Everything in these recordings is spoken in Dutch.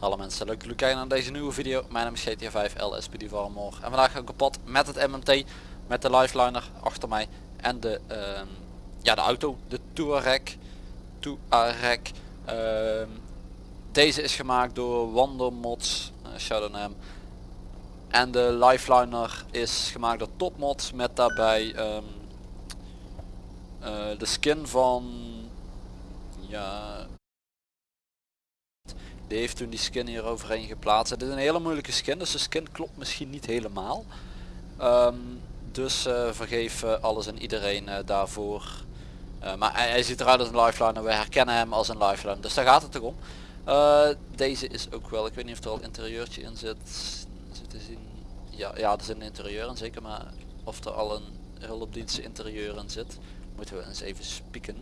Alle mensen, leuk dat jullie kijken naar deze nieuwe video. Mijn naam is GTA 5 LSPD Varmor. En vandaag ga ik op pad met het MMT, met de lifeliner achter mij en de, ehm, ja, de auto, de Touareg. Touareg. Ehm, deze is gemaakt door Wandermods, uh, shout out naar hem. En de lifeliner is gemaakt door Topmods met daarbij ehm, eh, de skin van ja die heeft toen die skin hier overheen geplaatst. Het is een hele moeilijke skin, dus de skin klopt misschien niet helemaal. Ehm, dus uh, vergeef uh, alles en iedereen uh, daarvoor. maar hij, hij, ziet eruit als een lifeliner. We herkennen hem als een lifeliner. Dus daar gaat het toch om. deze is ook wel, ik weet niet of er al interieurtje in zit. zit te zien. Ja, ja, er zit een interieur in zeker. Maar of er al een hulpdienst interieur in zit. Moeten we eens even spieken.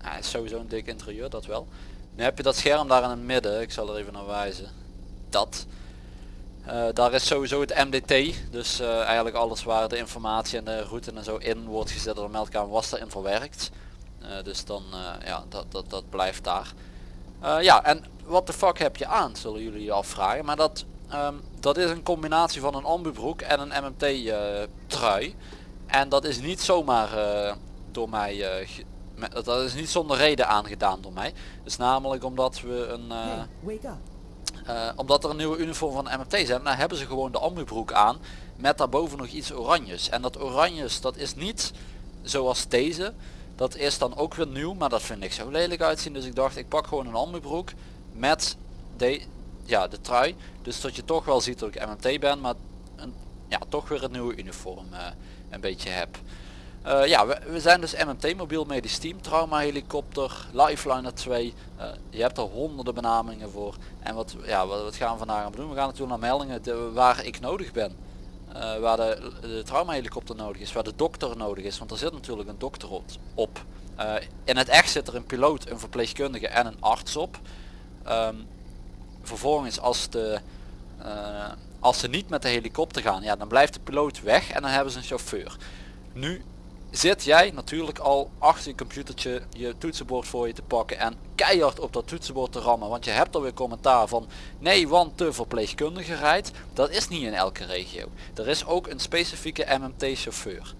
Hij hmm, is sowieso een dik interieur, dat wel. Nu heb je dat scherm daar in het midden, ik zal er even naar wijzen. Dat. Uh, daar is sowieso het MDT, dus uh, eigenlijk alles waar de informatie en de route en zo in wordt gezet door de meldkamer was daarin verwerkt. Uh, dus dan, ja, dat, dat, dat blijft daar. ja, en wat de fuck heb je aan, zullen jullie je afvragen. Maar dat, um, dat is een combinatie van een ambubroek en een MMT trui. En dat is niet zomaar door mij dat is niet zonder reden aangedaan door mij. Dus namelijk omdat we een... Uh, uh, omdat er een nieuwe uniform van MMT zijn, dan hebben ze gewoon de ambubroek aan. Met daarboven nog iets oranjes. En dat oranjes, dat is niet zoals deze. Dat is dan ook weer nieuw, maar dat vind ik zo lelijk uitzien. Dus ik dacht, ik pak gewoon een ambubroek met de, ja, de trui. Dus dat je toch wel ziet dat ik MMT ben, maar een, ja, toch weer een nieuwe uniform uh, een beetje heb. Uh, ja, we, zijn dus MMT, mobiel medisch team, trauma helikopter, lifeliner 2. Uh, je hebt er honderden benamingen voor. En wat, ja, wat, gaan we vandaag aan doen? We gaan natuurlijk naar meldingen de, waar ik nodig ben. Uh, waar de, de trauma helikopter nodig is, waar de dokter nodig is. Want er zit natuurlijk een dokter op. in het echt zit er een piloot, een verpleegkundige en een arts op. Um, vervolgens als de... als ze niet met de helikopter gaan, ja, dan blijft de piloot weg en dan hebben ze een chauffeur. Nu zit jij natuurlijk al achter je computertje je toetsenbord voor je te pakken en keihard op dat toetsenbord te rammen. Want je hebt alweer commentaar van nee want de verpleegkundige rijdt. Dat is niet in elke regio. Er is ook een specifieke MMT chauffeur.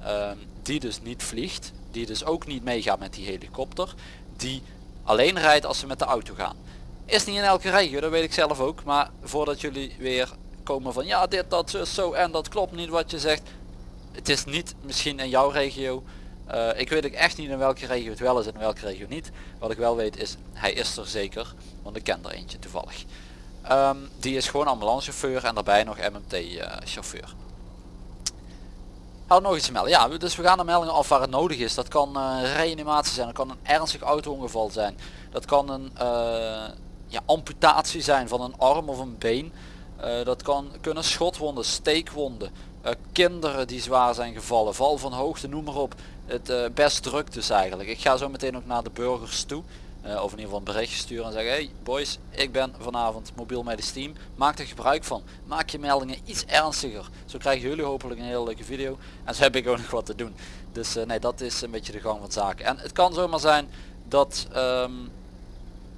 Ehm, die dus niet vliegt. Die dus ook niet meegaat met die helikopter. Die alleen rijdt als ze met de auto gaan. Is niet in elke regio, dat weet ik zelf ook. Maar voordat jullie weer komen van ja dit, dat, zo, zo en dat klopt niet wat je zegt het is niet misschien in jouw regio. Uh, ik weet ook echt niet in welke regio het wel is en in welke regio niet. Wat ik wel weet is, hij is er zeker. Want ik ken er eentje toevallig. Um, die is gewoon ambulancechauffeur en daarbij nog MMT uh, eh, chauffeur. Had nog iets melden. Ja, dus we gaan de meldingen af waar het nodig is. Dat kan uh, reanimatie zijn, dat kan een ernstig auto-ongeval zijn. Dat kan een ja, amputatie zijn van een arm of een been. dat kan kunnen schotwonden, steekwonden, uh, kinderen die zwaar zijn gevallen, val van hoogte, noem maar op. Het uh, best druk dus eigenlijk. Ik ga zo meteen ook naar de burgers toe. Uh, of in ieder geval een berichtje sturen en zeggen hey boys ik ben vanavond mobiel medisch team maak er gebruik van maak je meldingen iets ernstiger zo krijgen jullie hopelijk een hele leuke video en zo heb ik ook nog wat te doen dus nee dat is een beetje de gang van zaken en het kan zomaar zijn dat um,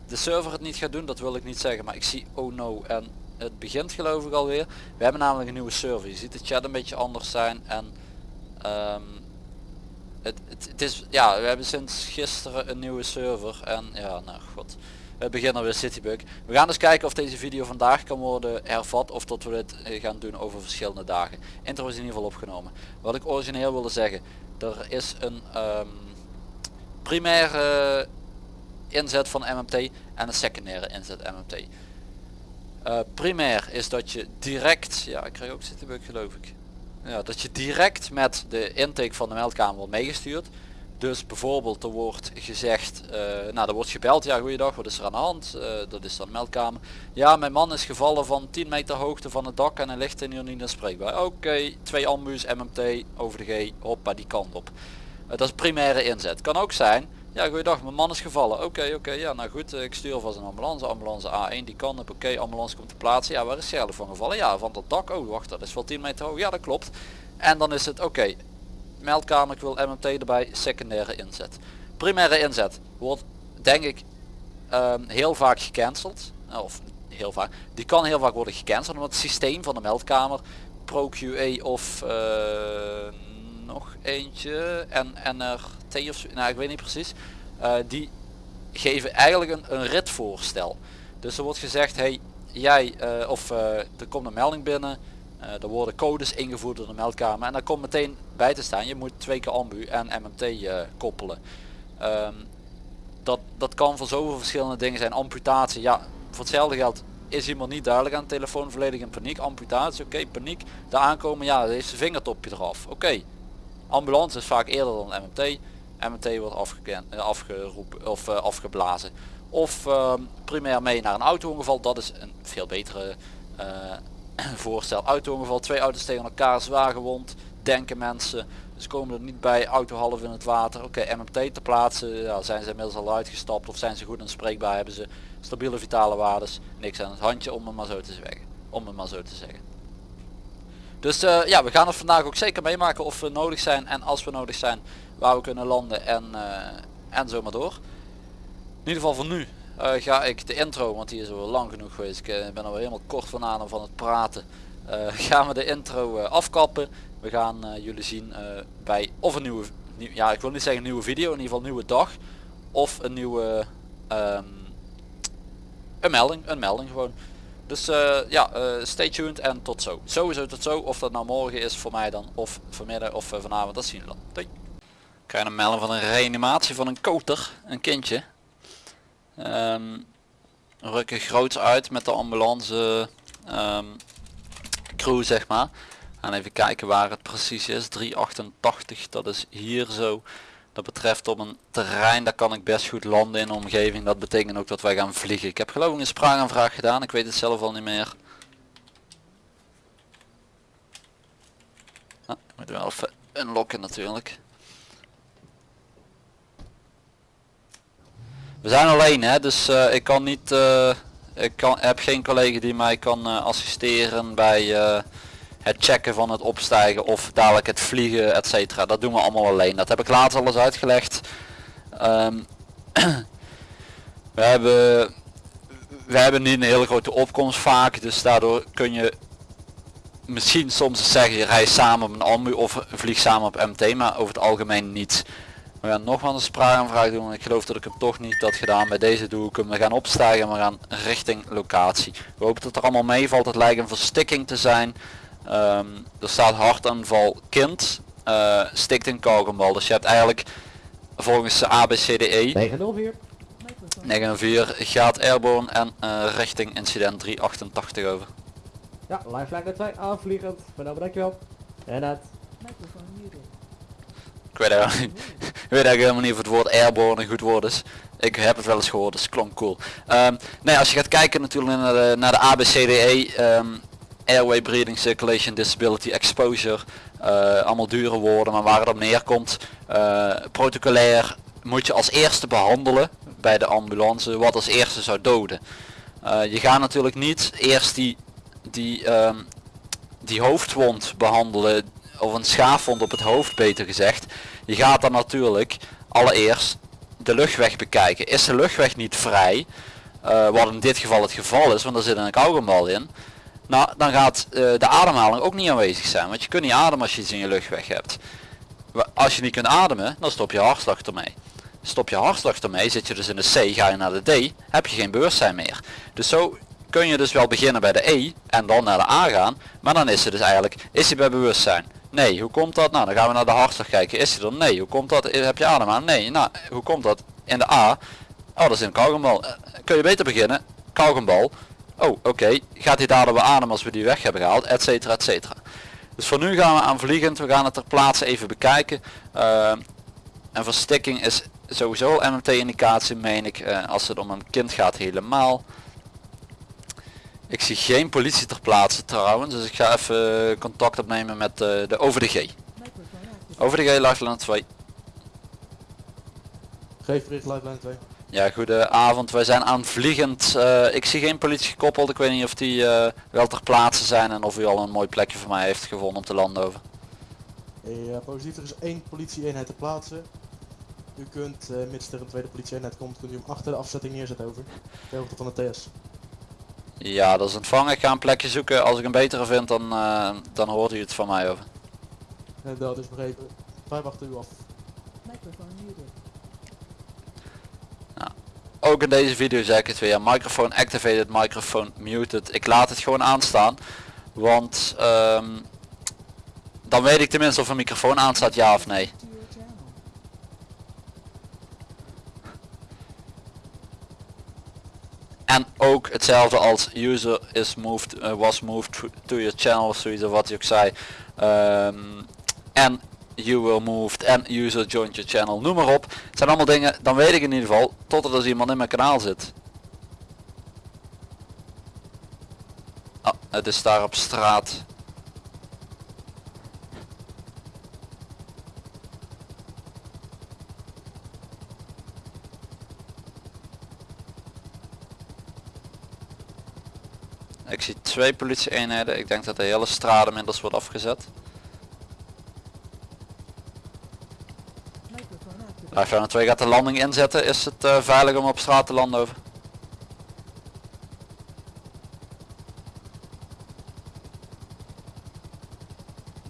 de server het niet gaat doen dat wil ik niet zeggen maar ik zie oh no en het begint geloof ik alweer. We hebben namelijk een nieuwe server. Je ziet de chat een beetje anders zijn en um, het, het, is ja we hebben sinds gisteren een nieuwe server en ja nou god we beginnen weer Citybug. We gaan dus kijken of deze video vandaag kan worden hervat of dat we dit eh, gaan doen over verschillende dagen. Intro is in ieder geval opgenomen. Wat ik origineel wilde zeggen, er is een um, primaire inzet van MMT en een secundaire inzet MMT. Uh, primair is dat je direct, ja ik krijg ook zitten geloof ik. Ja, dat je direct met de intake van de meldkamer wordt meegestuurd. Dus bijvoorbeeld er wordt gezegd, uh, nou er wordt gebeld, ja goeiedag, wat is er aan de hand? Uh, dat is dan de meldkamer. Ja mijn man is gevallen van 10 meter hoogte van het dak en hij ligt in hier niet spreekbaar. Oké, twee ambu's, MMT, over de G, hoppa die kant op. dat is primaire inzet. Kan ook zijn, ja, goeiedag, mijn man is gevallen. Oké, oké, ja, nou goed, eh, ik stuur alvast een ambulance. Ambulance A1, die kan op Oké, ambulance komt te plaatsen. Ja, waar is Sherlock van gevallen? Ja, van dat dak. Oh, wacht, dat is wel 10 meter hoog. Ja, dat klopt. En dan is het, oké, meldkamer, ik wil MMT erbij, secundaire inzet. Primaire inzet wordt, denk ik, ehm, heel vaak gecanceld. Nou, of heel vaak. Die kan heel vaak worden gecanceld, omdat het systeem van de meldkamer, ProQA of... Uh, nog eentje en NRT of zo, nou ik weet niet precies, eh, die geven eigenlijk een, een ritvoorstel. Dus er wordt gezegd, hey, jij, eh, of uh, er komt een melding binnen, er worden codes ingevoerd door de meldkamer en daar komt meteen bij te staan, je moet twee keer ambu en MMT koppelen. Ehm, dat, dat kan voor zoveel verschillende dingen zijn, amputatie, ja, voor hetzelfde geld is iemand niet duidelijk aan de telefoon. Volledig in paniek. Amputatie oké paniek. Daar aankomen ja deze heeft zijn vingertopje eraf. Oké. Ambulance is vaak eerder dan MMT. MMT wordt afgekend, eh, afgeroepen of eh, afgeblazen. Of ehm, primair mee naar een auto-ongeval. Dat is een veel betere eh, voorstel. Auto-ongeval, twee auto's tegen elkaar, zwaar gewond. Denken mensen. Ze komen er niet bij, auto half in het water. Oké, MMT te plaatsen, ja, zijn ze inmiddels al uitgestapt of zijn ze goed en spreekbaar, hebben ze stabiele vitale waardes. Niks aan het handje om het maar zo te zeggen. Om het maar zo te zeggen. Dus eh, ja, we gaan het vandaag ook zeker meemaken of we nodig zijn en als we nodig zijn waar we kunnen landen en, uh, en zo maar door. In ieder geval voor nu eh, ga ik de intro, want die is al lang genoeg geweest. Ik ben al helemaal kort van adem van het praten. gaan we de intro afkappen. We gaan jullie zien bij of een nieuwe, nieuw, ja ik wil niet zeggen nieuwe video, in ieder geval nieuwe dag. Of een nieuwe, ehm, een melding, een melding gewoon. Dus eh, ja, eh, stay tuned en tot zo. Sowieso tot zo, of dat nou morgen is voor mij dan, of vanmiddag of eh, vanavond, dat zien we dan. Doei. Krijg een melding van een reanimatie van een koter, een kindje. Ehm, um, rukken groots uit met de ambulance ehm, crew zeg maar. En even kijken waar het precies is, 388, dat is hier zo. Betreft op een terrein, daar kan ik best goed landen in de omgeving. Dat betekent ook dat wij gaan vliegen. Ik heb geloof ik een spraakaanvraag gedaan, ik weet het zelf al niet meer. ah, wel even unlocken natuurlijk. We zijn alleen hè, dus eh, ik kan niet... Eh, ik kan, heb geen collega die mij kan eh, assisteren bij het checken van het opstijgen of dadelijk het vliegen etc. Dat doen we allemaal alleen. Dat heb ik laatst alles uitgelegd. Ehm, we hebben we hebben niet een hele grote opkomst vaak, dus daardoor kun je misschien soms zeggen je rijdt samen op een ambu of vlieg samen op MT, maar over het algemeen niet. We gaan nog wel een spraakaanvraag doen, ik geloof dat ik hem toch niet had gedaan. Bij deze doe ik hem. We gaan opstijgen, we gaan richting locatie. We hopen dat er allemaal meevalt. Het lijkt een verstikking te zijn. Ehm, er staat hartaanval kind, eh, stikt in kogelbal. Dus je hebt eigenlijk volgens de ABCDE 904 904 gaat airborne en eh, richting incident 388 over. Ja, lifeline 2 aanvliegend. Van dankjewel. En dat Ik weet, eigenlijk, ik weet eigenlijk helemaal niet of het woord airborne een goed woord is. Ik heb het wel eens gehoord, dus het klonk cool. Ehm, nou nee, als je gaat kijken natuurlijk naar de, naar de ABCDE, ehm, airway breathing circulation disability exposure eh, allemaal dure woorden maar waar het op neerkomt uh, protocolair moet je als eerste behandelen bij de ambulance wat als eerste zou doden. Eh, je gaat natuurlijk niet eerst die die ehm, die hoofdwond behandelen of een schaafwond op het hoofd beter gezegd. Je gaat dan natuurlijk allereerst de luchtweg bekijken. Is de luchtweg niet vrij wat in dit geval het geval is want er zit een kauwgombal in nou, dan gaat eh, de ademhaling ook niet aanwezig zijn. Want je kunt niet ademen als je iets in je luchtweg hebt. Als je niet kunt ademen, dan stop je hartslag ermee. Stop je hartslag ermee, zit je dus in de C, ga je naar de D, heb je geen bewustzijn meer. Dus zo kun je dus wel beginnen bij de E en dan naar de A gaan. Maar dan is ze dus eigenlijk, is hij bij bewustzijn? Nee, hoe komt dat? Nou, dan gaan we naar de hartslag kijken. Is hij er? Nee. Hoe komt dat? Eh, heb je adem aan? Nee. Nou, hoe komt dat? In de A. Oh, dat is een kauwgombal. Eh, kun je beter beginnen. Kauwgombal oh oké, gaat hij dadelijk weer aan als we die weg hebben gehaald, et cetera, et cetera. Dus voor nu gaan we aan vliegend, we gaan het ter plaatse even bekijken. Uh, en verstikking is sowieso MMT indicatie meen ik, eh, als het om een kind gaat helemaal. Ik zie geen politie ter plaatse trouwens, dus ik ga even contact opnemen met de, de over de G. Over de G, luchtland 2. Geef bericht, 2. Ja, goedenavond. Wij zijn aanvliegend. Uh, ik zie geen politie gekoppeld. Ik weet niet of die eh, wel ter plaatse zijn en of u al een mooi plekje voor mij heeft gevonden om te landen over. Positief, eh, er is één politie-eenheid ter plaatse. U kunt, mits er een tweede politie-eenheid komt, kunt u hem achter de afzetting neerzetten over. de hoogte van de TS. Ja, dat is ontvangen. Ik ga een plekje zoeken. Als ik een betere vind, dan, dan hoort u het van mij over. En dat is begrepen. Wij wachten u af. Microphone ook in deze video zeg ik het weer. Microphone activated, microphone muted. Ik laat het gewoon aanstaan. Want ehm, dan weet ik tenminste of een microfoon aanstaat ja of nee. En ook hetzelfde als user is moved, eh, was moved to- your channel of zoiets of wat je ook zei. Ehm, En you were moved en user joined your channel, noem maar op. Het zijn allemaal dingen, dan weet ik in ieder geval, tot er dus iemand in mijn kanaal zit. Ah, het is daar op straat. Ik zie twee politie-eenheden. Ik denk dat de hele straat inmiddels wordt afgezet. Microphone activated. Lifeline 2 gaat de landing inzetten. Is het eh, veilig om op straat te landen over?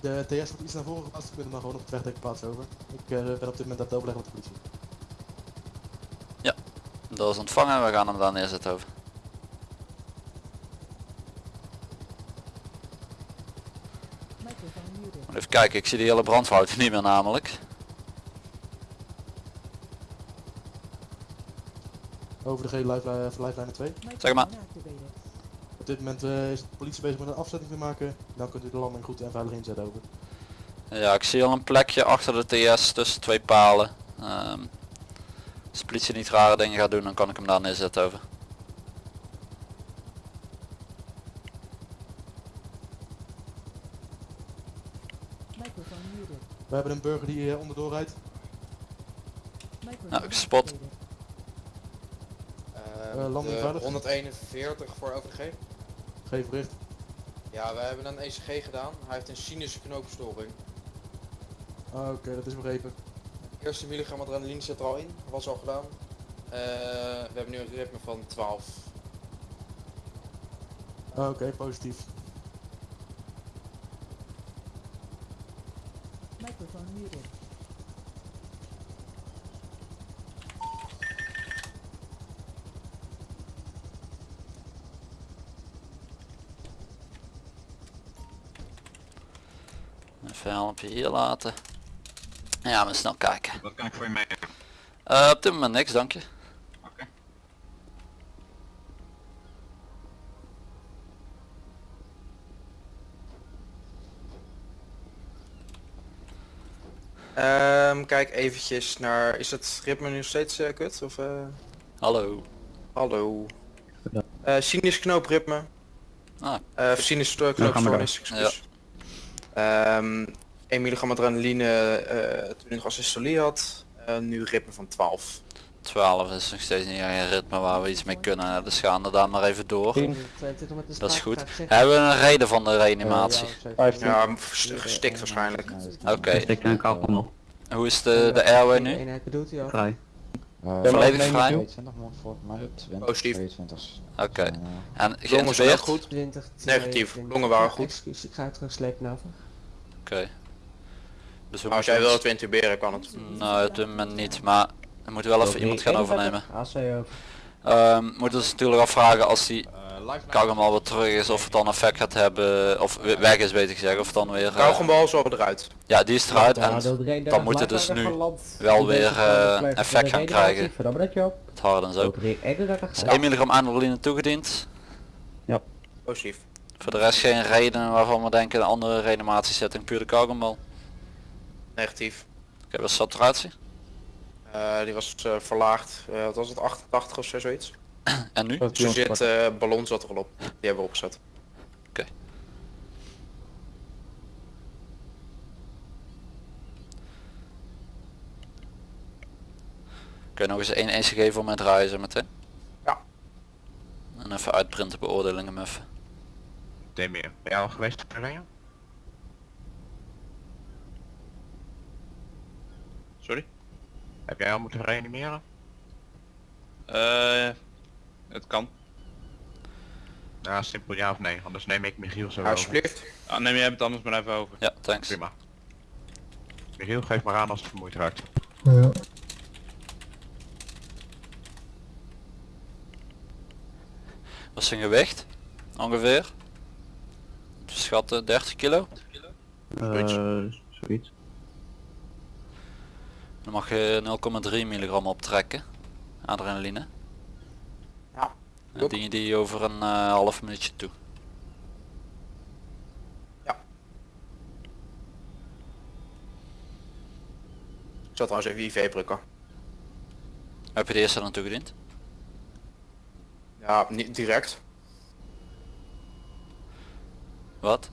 De TS wordt iets naar voren geplaatst, we kunnen maar gewoon op het wegdek plaatsen over. Ik eh, ben op dit moment aan het overleggen met de politie. Dat is ontvangen. We gaan hem daar neerzetten over. Even kijken. Ik zie die hele brandfout niet meer namelijk. Over de gele lifeline, lifeline 2. Zeg maar. Op dit moment eh, is de politie bezig met een afzetting te maken. Dan kunt u de landing goed en veilig inzetten over. Ja, ik zie al een plekje achter de TS tussen twee palen. Ehm, als de politie niet rare dingen gaat doen, dan kan ik hem daar neerzetten over. We hebben een burger die eh, onderdoor rijdt. Nou, ik spot. De veilig? 141 voor OVG. Geef bericht. Ja, we hebben een ECG gedaan. Hij heeft een sinusche knoopstoring. Ah, Oké, dat is begrepen. Eerste milligram adrenaline zit er al in, was al gedaan. Eh, we hebben nu een ritme van 12. Ah, Oké, positief. Hier laten. Ja, maar snel kijken. Wat kan ik voor je mee? Eh, op dit moment niks, dank je. Oké. Ehm, kijk eventjes naar, is het ritme nu steeds eh, kut? Of, eh, Hallo. hallo. Eh sinus knoopritme. Ah, Eh sinus uh, knoopstoornis, excuus. Ehm 1 milligram adrenaline eh toen ik nog assistolie had. Eh, nu ritme van 12. 12 is nog steeds niet een ritme waar we iets mee kunnen. Dus gaan we daar maar even door. 10, 22 met de Dat is goed. Hebben we een reden van de reanimatie? Ja, st- gestikt waarschijnlijk. Oké. Ik denk ook allemaal Hoe is de, de airway nu? Eenheid bedoelt hij al. vrij. Volledig vrij? 22 man voor mij op 20, Positief. 22. Oké. Eh, En geïntubeerd? goed. 20, Negatief. 22. Longen waren goed. Ik ga het terugslepen over. Oké. Dus we als jij wil het intuberen kan het. Nou, op dit moment niet, maar er moet wel even iemand gaan overnemen. Ehm moeten ons natuurlijk afvragen als die kauwgom al weer terug is of het dan effect gaat hebben, of we- weg is beter gezegd, of het dan weer... eh, Kauwgombal is al eruit. ja, die is eruit Nou, en deel 33 dan moet het dus nu wel weer, eh, effect gaan krijgen. Het harde en zo. Opereer 31 Dus 1 milligram adrenaline toegediend. Positief. Voor de rest geen reden waarvan we denken een andere reanimatiesetting, puur de kauwgombal. Negatief. Oké, wat is de saturatie? Eh, die was eh, verlaagd. Eh, wat was het? 88 of zo zoiets. En nu? Zo zit eh ballon zat er al op. Die hebben we opgezet. Kun je nog eens één ECG voor mij draaien zo meteen? Ja. En even uitprinten beoordelingen even. Ben jij al geweest in Oranje? Sorry? Heb jij al moeten reanimeren? Eh, het kan. Ja, simpel ja of nee, anders neem ik Michiel zo Ja, over. alsjeblieft. Ah, neem jij het anders maar even over. Ja, thanks. Prima. Michiel, geef maar aan als het vermoeid raakt. Wat is zijn gewicht? Ongeveer? Schatten 30 kilo? Eh, zoiets. Dan mag je 0,3 milligram optrekken. Adrenaline. Ja, Dan dien je die over een eh, half minuutje toe. Ik zal trouwens even IV prikken. Heb je de eerste dan toegediend? Ja, niet direct. Wat?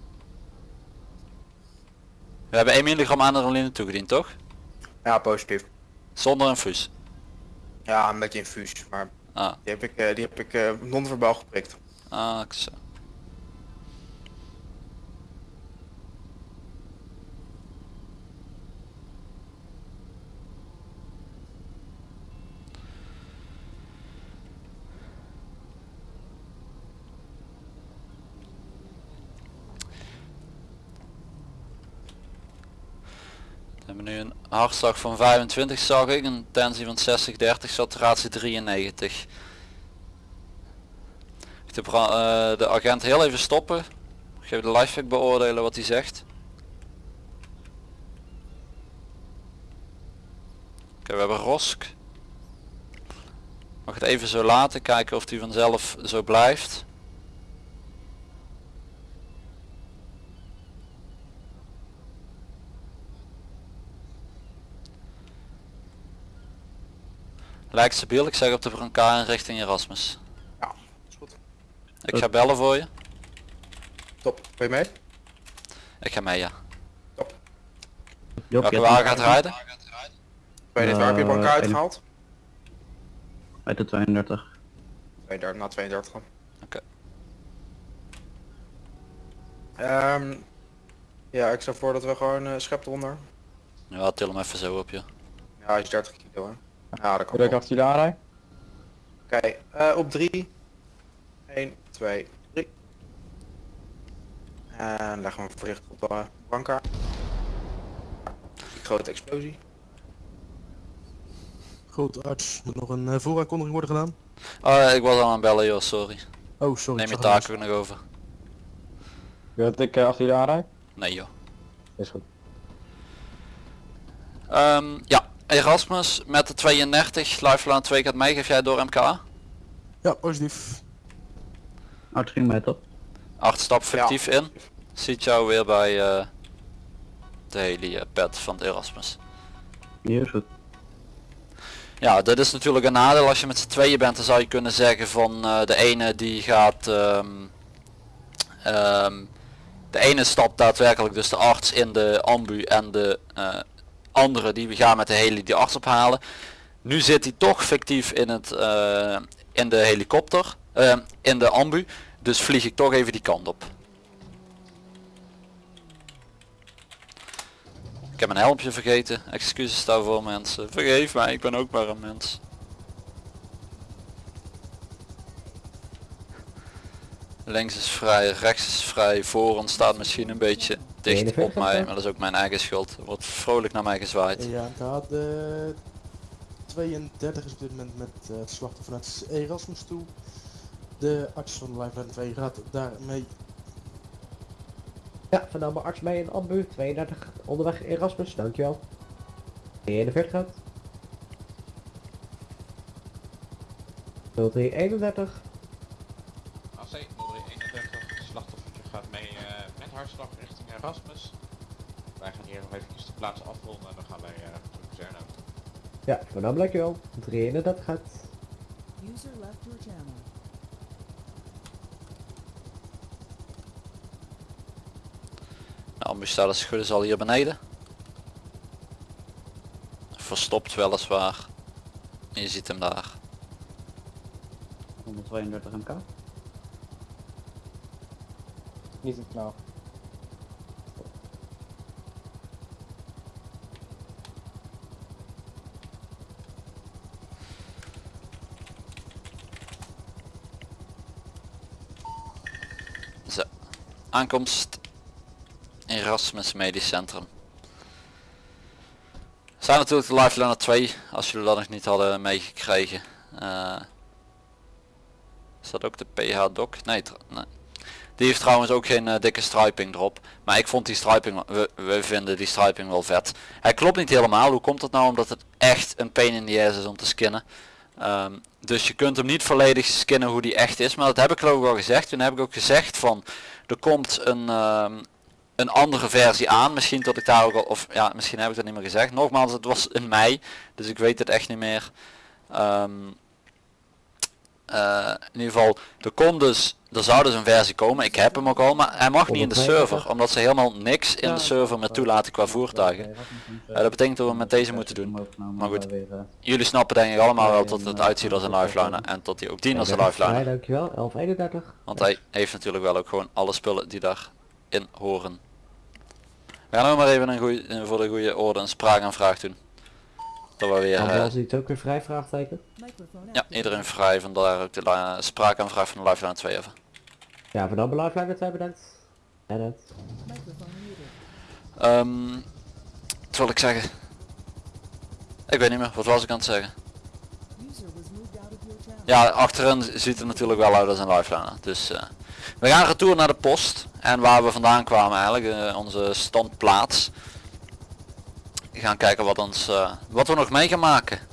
We hebben 1 milligram adrenaline toegediend, toch? Ja, positief. Zonder infuus. Ja, een beetje infuus, maar Ah, die heb ik, eh, die heb ik eh, non-verbaal geprikt. ah zo. We hebben nu een hartslag van 25 zag ik, een tensie van 60, 30, saturatie 93. Ik de, eh, de agent heel even stoppen. Geef de lifehack beoordelen wat hij zegt. Oké, we hebben Rosk. Mag het even zo laten, kijken of hij vanzelf zo blijft. Lijkt stabiel, ik zeg op de brancard richting Erasmus. Ja, is goed. Ik ga bellen voor je. Top. Ben je mee? Ik ga mee, ja. Top. Job, Welke je wagen gaat rijden? Ben je dit waar heb je Eh, bank één. uitgehaald? Uit de 32. 32, na 32 dan. Oké. Ehm, ja, ik stel voor dat we gewoon uh, schep eronder. Ja, til hem even zo op je. Ja, hij is 30 kilo hè. Ja, dat kan jullie aanrijden? Oké, eh, op 3. 1, 2, 3. En leggen we hem voorzichtig op de banka. Grote explosie. Goed, arts. Moet nog een uh, vooraankondiging worden gedaan? Oh, ik was al aan het bellen joh, sorry. Oh, sorry. Neem je ook nog over. Wil dat ik achter jullie aanrijd? Nee joh. Is goed. Ehm, ja, Erasmus met de 32, Lifeline 2 gaat mee, geef jij door MK? Ja, positief. Oh, het ging mij top. 8 stap fictief in. Ziet jou weer bij eh, de helipad van het Erasmus. Hier is goed. Ja, dit is natuurlijk een nadeel als je met z'n tweeën bent, dan zou je kunnen zeggen van eh, de ene die gaat, ehm, ehm, de ene stapt daadwerkelijk dus de arts in de ambu en de eh, andere die we gaan met de heli die arts ophalen. Nu zit hij toch fictief in, het, eh, in de helikopter, eh, in de ambu, dus vlieg ik toch even die kant op. Ik heb mijn helmpje vergeten, excuses daarvoor mensen. Vergeef mij, ik ben ook maar een mens. Links is vrij, rechts is vrij, voor ons staat misschien een beetje dicht op mij, maar dat is ook mijn eigen schuld. Er wordt vrolijk naar mij gezwaaid. Ja, MK de 32 is op dit moment met eh, het slachtoffer naar het Erasmus toe. De arts van de Lifeline 2 gaat daarmee Ja, vernomen arts mee in ambu, 32 onderweg Erasmus, dankjewel. 41 gaat. 0331. AC 0331, slachtoffertje gaat mee eh, met hartslag Erasmus. Wij gaan hier nog even de plaats afronden en dan gaan wij uh, terug Zerno. Ja, vernomen dankjewel. 331 gaat. User left your channel. Het goed is al hier beneden. Verstopt weliswaar. Je ziet hem daar. 132 MK. Niet het knal. Aankomst Erasmus Medisch Centrum. Zijn natuurlijk de Lifeliner 2, als jullie dat nog niet hadden meegekregen. Eh, is dat ook de PH Doc? Nee, nee. Die heeft trouwens ook geen eh, dikke striping erop. Maar ik vond die striping, we, we vinden die striping wel vet. Hij klopt niet helemaal. Hoe komt dat nou? Omdat het echt een pain in the ass is om te skinnen. Ehm, dus je kunt hem niet volledig skinnen hoe die echt is. Maar dat heb ik geloof ik al gezegd. Toen heb ik ook gezegd van er komt een, ehm, een andere versie aan. Misschien tot ik daar ook al, of ja, misschien heb ik dat niet meer gezegd. Nogmaals, het was in mei. Dus ik weet het echt niet meer. Ehm, eh, in ieder geval, er komt dus, er zou dus een versie komen. Ik heb hem ook al, maar hij mag niet in de server. Omdat ze helemaal niks in de server meer toelaten qua voertuigen. Eh, dat betekent dat we met deze moeten doen. Maar goed. Jullie snappen denk ik allemaal wel dat het uitziet als een lifeliner. En tot hij ook dient als een lifeliner. Ja, dankjewel. 1131. Want hij heeft natuurlijk wel ook gewoon alle spullen die daarin horen. We gaan ook maar even een goeie, eh, voor de goede orde een spraakaanvraag doen. Dat we weer, Dan eh, het ook weer vrij vraagteken. Ja, iedereen vrij, vandaar ook de la- spraakaanvraag van de Lifeline 2 even. Ja, voor dat belangrijk bedankt. En het. Microphone muted. Ehm, wat wil ik zeggen? Ik weet niet meer, wat was ik aan het zeggen? Ja, achterin ziet er natuurlijk wel uit als een lifeliner. Dus eh, we gaan retour naar de post. En waar we vandaan kwamen eigenlijk, eh, onze standplaats. Gaan kijken wat, ons, eh, wat we nog mee gaan maken.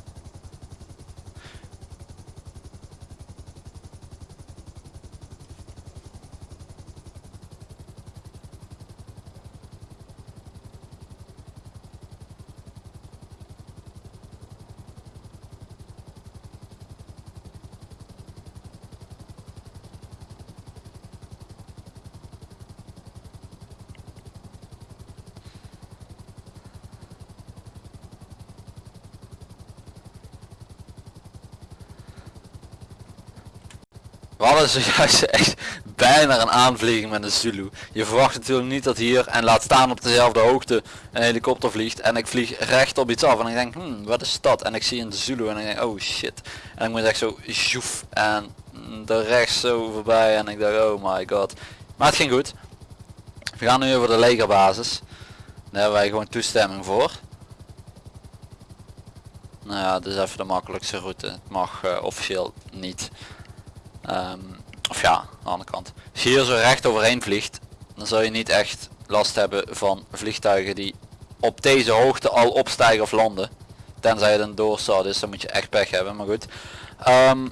Hadden zojuist echt bijna een aanvlieging met een Zulu. Je verwacht natuurlijk niet dat hier en laat staan op dezelfde hoogte een helikopter vliegt. En ik vlieg recht op iets af en ik denk hmm, wat is dat? En ik zie een Zulu en ik denk oh shit. En ik moet echt zo joef en de rechts zo voorbij en ik dacht oh my god. Maar het ging goed. We gaan nu over de legerbasis. Daar hebben wij gewoon toestemming voor. Nou ja is even de makkelijkste route. Het mag eh, officieel niet Ehm, of ja, aan de andere kant. Als je hier zo recht overheen vliegt, dan zal je niet echt last hebben van vliegtuigen die op deze hoogte al opstijgen of landen. Tenzij het een doorstart is, dan moet je echt pech hebben, maar goed. Ehm,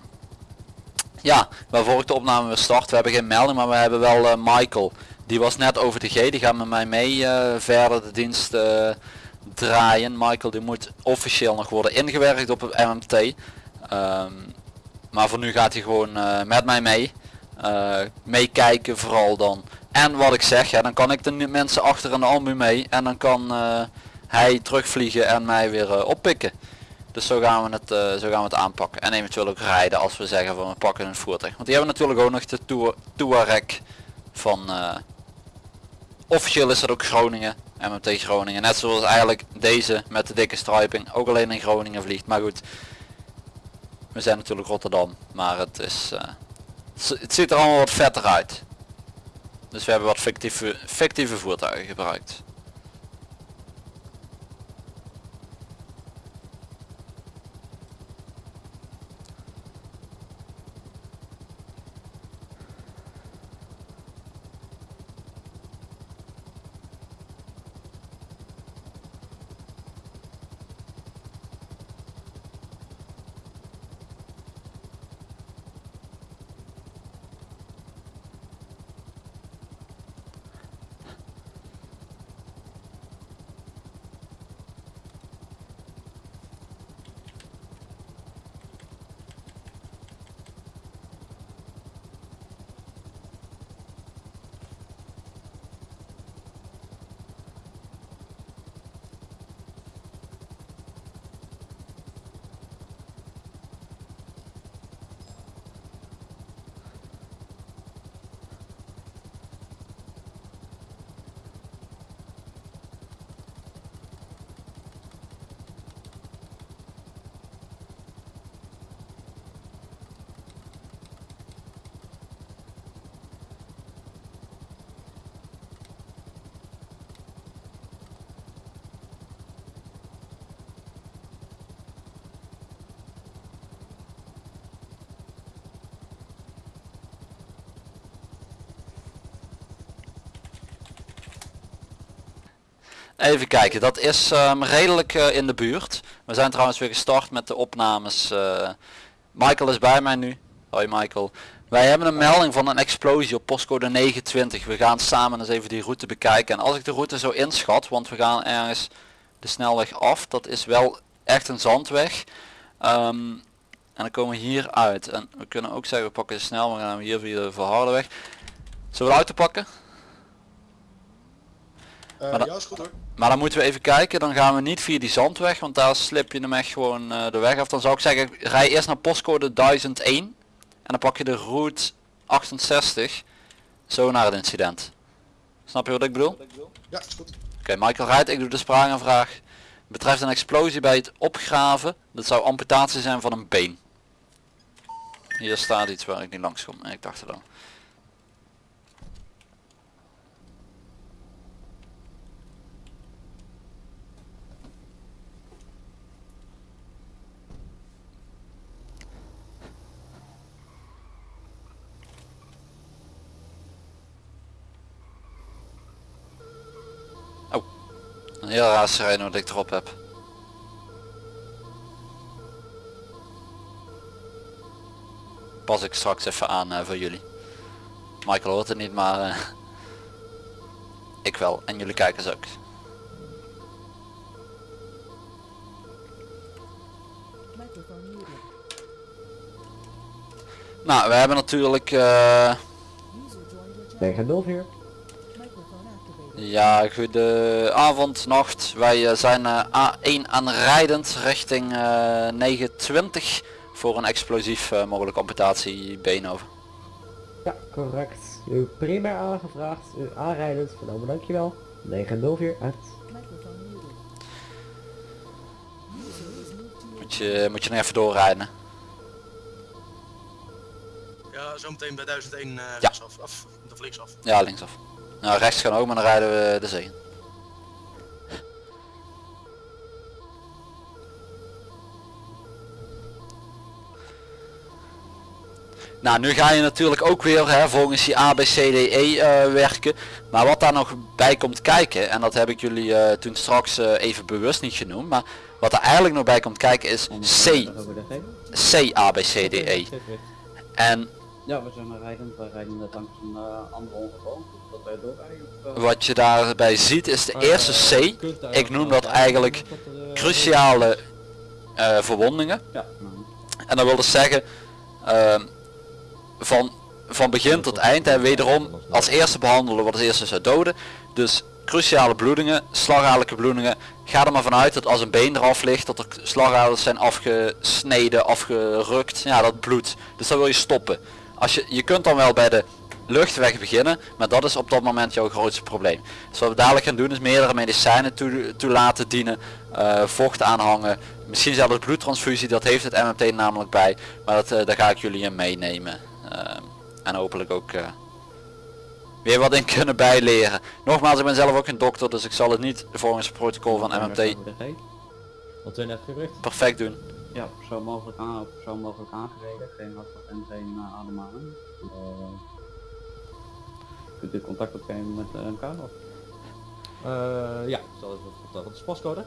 ja, waarvoor ik de opname weer start, we hebben geen melding, maar we hebben wel eh, Michael. Die was net over de G, die gaat met mij mee eh, verder de dienst eh, draaien. Michael die moet officieel nog worden ingewerkt op het MMT. Ehm, maar voor nu gaat hij gewoon eh, met mij mee. Eh, meekijken vooral dan. En wat ik zeg, ja, dan kan ik de mensen achter in de mee. En dan kan eh, hij terugvliegen en mij weer oppikken. Dus zo gaan, we het, zo gaan we het aanpakken. En eventueel ook rijden als we zeggen van we pakken een voertuig. Want die hebben natuurlijk ook nog de Touareg van... eh, officieel is dat ook Groningen. MMT Groningen. Net zoals eigenlijk deze met de dikke striping. Ook alleen in Groningen vliegt. Maar goed. We zijn natuurlijk Rotterdam, maar het is, eh, het zi- het ziet er allemaal wat vetter uit. Dus we hebben wat fictieve, fictieve voertuigen gebruikt. Even kijken, dat is ehm, redelijk eh, in de buurt. We zijn trouwens weer gestart met de opnames. eh. Michael is bij mij nu. Hoi Michael. Wij hebben een melding van een explosie op postcode 29. We gaan samen eens even die route bekijken. En als ik de route zo inschat, want we gaan ergens de snelweg af. Dat is wel echt een zandweg. Ehm, en dan komen we hier uit. En we kunnen ook zeggen, we pakken de snelweg en gaan hier via de verharde weg. Zullen we de auto pakken? Eh, Maar dat- ja, is goed hoor. Maar dan moeten we even kijken, dan gaan we niet via die zandweg, want daar slip je hem echt gewoon eh, de weg af. Dan zou ik zeggen, rij eerst naar postcode 1001 en dan pak je de route 68 zo naar het incident. Snap je wat ik bedoel? Oké, Ja, is goed. Michael rijdt, ik doe de spraagaanvraag. Betreft een explosie bij het opgraven, dat zou amputatie zijn van een been. Hier staat iets waar ik niet langs kom, ik dacht het al. Een heel raar sirene wat ik erop heb. Pas ik straks even aan eh, voor jullie. Michael hoort het niet, maar eh, ik wel. En jullie kijkers ook. Nou, we hebben natuurlijk... eh, User joined your Ja, goede avond, nacht. Wij eh, zijn eh, A1 aanrijdend richting eh 920 voor een explosief eh, mogelijke amputatie Beenover. Ja, correct. U primair aangevraagd, u aanrijdend, vernomen dankjewel. 904 uit. Microphone muted. User was moved to your Moet je, moet je nog even doorrijden. Ja, zometeen bij 1001 uh, Ja. af, af, of linksaf. Ja, linksaf. Nou, rechts gaan ook, maar dan rijden we de zee. Nou, nu ga je natuurlijk ook weer hè, volgens die ABCDE eh werken. Maar wat daar nog bij komt kijken, en dat heb ik jullie eh, toen straks eh, even bewust niet genoemd. Maar wat er eigenlijk nog bij komt kijken is C. C ABCDE. En Ja, we zijn rijdend. We rijden net langs een uh, andere ongeval. Wat je daarbij ziet is de eerste C. Ik noem dat eigenlijk cruciale eh, verwondingen. En dat wil dus zeggen, ehm, van, van begin tot eind en wederom als eerste behandelen wat als eerste zou doden. Dus cruciale bloedingen, slagadelijke bloedingen. Ga er maar vanuit dat als een been eraf ligt, dat er slagaders zijn afgesneden, afgerukt. Ja, dat bloedt. Dus dat wil je stoppen. Als je, je kunt dan wel bij de luchtweg beginnen, maar dat is op dat moment jouw grootste probleem. Dus wat we dadelijk gaan doen is meerdere medicijnen toe, toe laten dienen, eh, vocht aanhangen, misschien zelfs bloedtransfusie, dat heeft het MMT namelijk bij, maar dat, eh, daar ga ik jullie in meenemen. Eh, en hopelijk ook eh, weer wat in kunnen bijleren. Nogmaals, ik ben zelf ook geen dokter, dus ik zal het niet volgens het protocol van MMT. Wat perfect doen. Ja, zo mogelijk aan, zo mogelijk aangereden. Geen hartslag en geen uh, ademhaling. Uh, kunt u contact opnemen met uh, elkaar of? Eh ja, zal even vertellen. Wat is de postcode?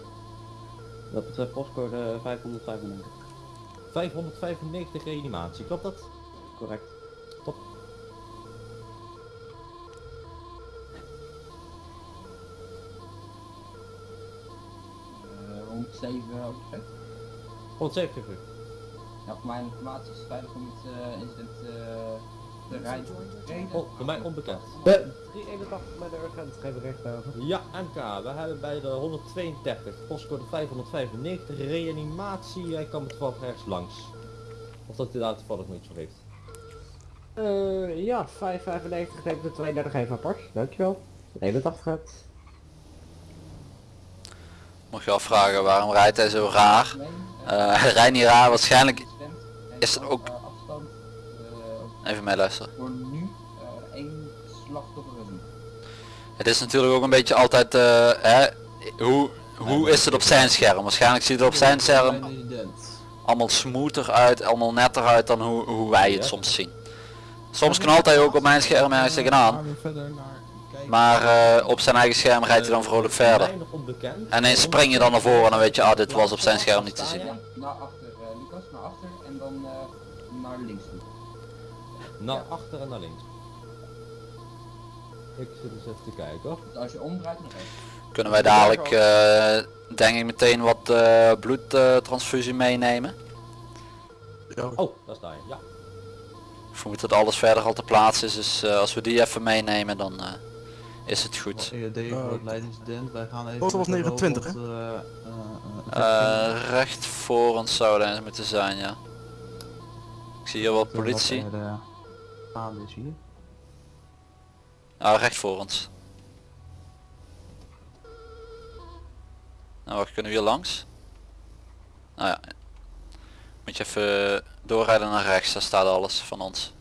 Dat betreft postcode 595. 595 reanimatie, klopt dat? Correct. Top. Uh, 107 overzet. 170 uur. Ja, voor mijn informatie is het veilig om het uh, incident uh, te rijden. Oh, voor mij onbekend. De 381 met de urgent, geen bericht over. Ja, MK, we hebben bij de 132, postcode 595, reanimatie. Hij kwam toevallig ergens langs. Of dat hij daar toevallig nog iets van heeft. Eh ja, 595 neemt de 32 even apart, dankjewel. 81 uit. Mocht je afvragen waarom rijdt hij zo raar? Eh, hij rijdt niet raar, waarschijnlijk is het ook... Even meeluisteren. voor nu uh, één slachtoffer gezien. Het is natuurlijk ook een beetje altijd, uh, hè, hoe, hoe is het op zijn scherm? Waarschijnlijk ziet het op zijn scherm allemaal smoother uit, allemaal netter uit dan hoe, hoe wij het soms zien. Soms knalt hij ook op mijn scherm ergens tegenaan. Naar Maar eh, op zijn eigen scherm rijdt hij dan vrolijk verder. En ineens spring je dan naar voren en dan weet je, ah dit was op zijn scherm niet te zien. Naar achter, eh, Lucas, naar achter en dan eh, naar links toe. Naar achter en naar links. Ik zit eens even te kijken hoor. Als je omdraait naar rechts. Kunnen wij dadelijk eh, denk ik meteen wat eh, bloedtransfusie meenemen? Ja, Oh, daar sta je. Ja. Ik vermoed dat alles verder al te plaatsen is, dus eh, als we die even meenemen dan eh, is het goed. EOD voor het leidincident. Wij gaan even... Foto was met de 29, hè? recht voor ons zou er eens moeten zijn, ja. Ik zie hier wat politie. Gaande is hier. Ah, recht voor ons. Nou, wacht, kunnen we hier langs? Nou ja. Moet je even doorrijden naar rechts, daar staat alles van ons.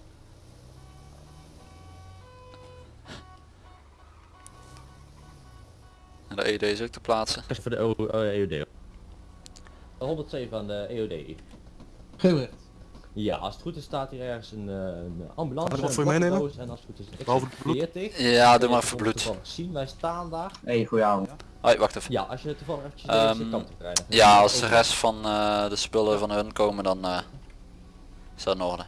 En de ED is ook te plaatsen. Even voor de EOD. 107 aan de EOD. Geelrecht. Ja, als het goed is staat hier ergens een, eh, een ambulance, wat voor je meenemen? borddoos en als het goed is Behalve het bloed? 40. Ja, doe maar kon bloed. Zien, wij staan daar. Hey, goedenavond. Hoi, wacht even. Ja, als je toevallig eventjes deze kant op rijdt. dan Ja, als de rest van eh, de spullen van hun komen dan eh, is dat in orde.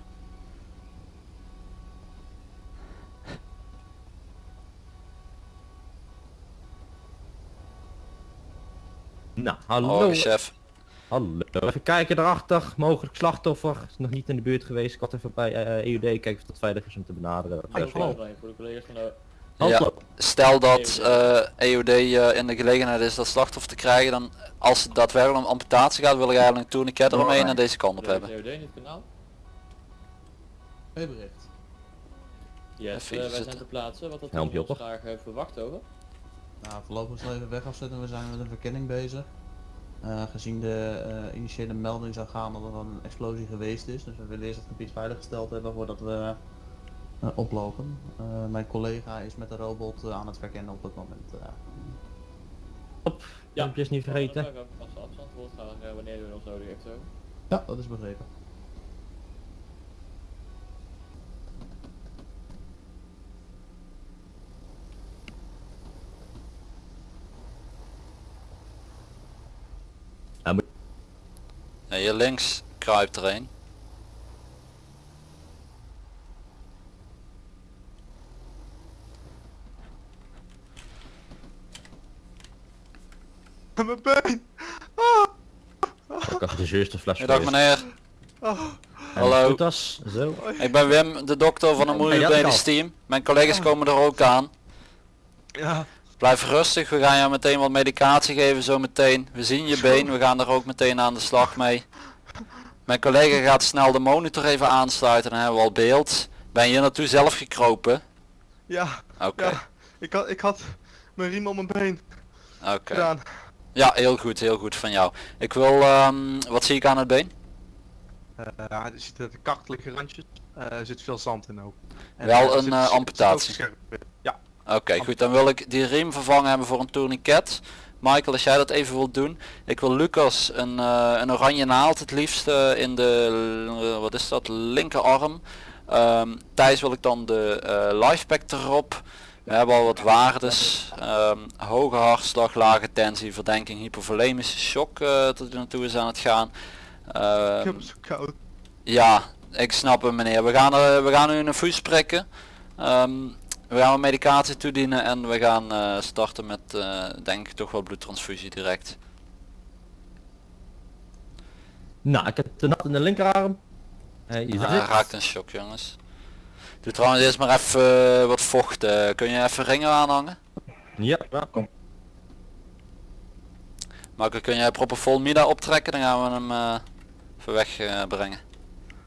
Nou, hallo. Oh, chef. Hallo. Even kijken daarachter. Mogelijk slachtoffer. Is nog niet in de buurt geweest. Ik had even bij eh, EUD kijken of dat veilig is om te benaderen. Hallo. Voor de collega's van de... Ja. Stel dat eh, EOD eh, in de gelegenheid is dat slachtoffer te krijgen, dan als het daadwerkelijk om amputatie gaat, wil ik eigenlijk een tourniquet eromheen naar deze kant op hebben. EUD in het kanaal? Even Yes, eh, wij zijn zitten. ter plaatse. Wat dat ons graag verwacht over. Nou, voorlopig zal even weg afzetten. We zijn met een verkenning bezig. Eh, gezien de eh, initiële melding zou gaan dat er een explosie geweest is. Dus we willen eerst het gebied veiliggesteld hebben voordat we eh, oplopen. Eh, mijn collega is met de robot aan het verkennen op het moment. eh. Filmpjes niet vergeten. Afstand wanneer u ons nodig heeft. Ja, dat is begrepen. Hier links kruipt er een. Mijn been! Ik had de zuurstoffles Goedendag meneer. Hallo. Goed Zo. Ik ben Wim, de dokter van het Moeilijk Team. Mijn collega's komen er ook aan. Ja, Blijf rustig, we gaan jou meteen wat medicatie geven zo meteen. We zien je been, we gaan er ook meteen aan de slag mee. Mijn collega gaat snel de monitor even aansluiten, dan hebben we al beeld. Ben je hier naartoe zelf gekropen? ja, Oké, ja. Ik had, ik had mijn riem om mijn been oké. Ja, heel goed, heel goed van jou. Ik wil, ehm, wat zie ik aan het been? Ja, er zitten de kachtelijke randjes. Eh, er zit veel zand in ook. En, Wel eh, een, amputatie. Oké, goed, dan wil ik die riem vervangen hebben voor een tourniquet. Michael, als jij dat even wilt doen. Ik wil Lucas een, eh, een oranje naald het liefst in de, eh, wat is dat, linkerarm. Ehm Thijs wil ik dan de eh lifepack erop. We hebben al wat waardes. Ehm, hoge hartslag, lage tensie, verdenking, hypovolemische shock tot er naartoe is aan het gaan. Ehm, ik heb zo koud. ja, ik snap hem meneer. We gaan, er, we gaan nu een prikken. Ehm, we gaan wat medicatie toedienen en we gaan eh, starten met eh, denk ik toch wel bloedtransfusie direct. Nou, ik heb de nat in de linkerarm. Hij raakt een shock jongens. Doe trouwens eerst maar even eh, wat vocht. eh. kun je even ringen aanhangen? Ja, ja. Marco, kun jij propofol Mida optrekken? Dan gaan we hem eh, even wegbrengen. brengen.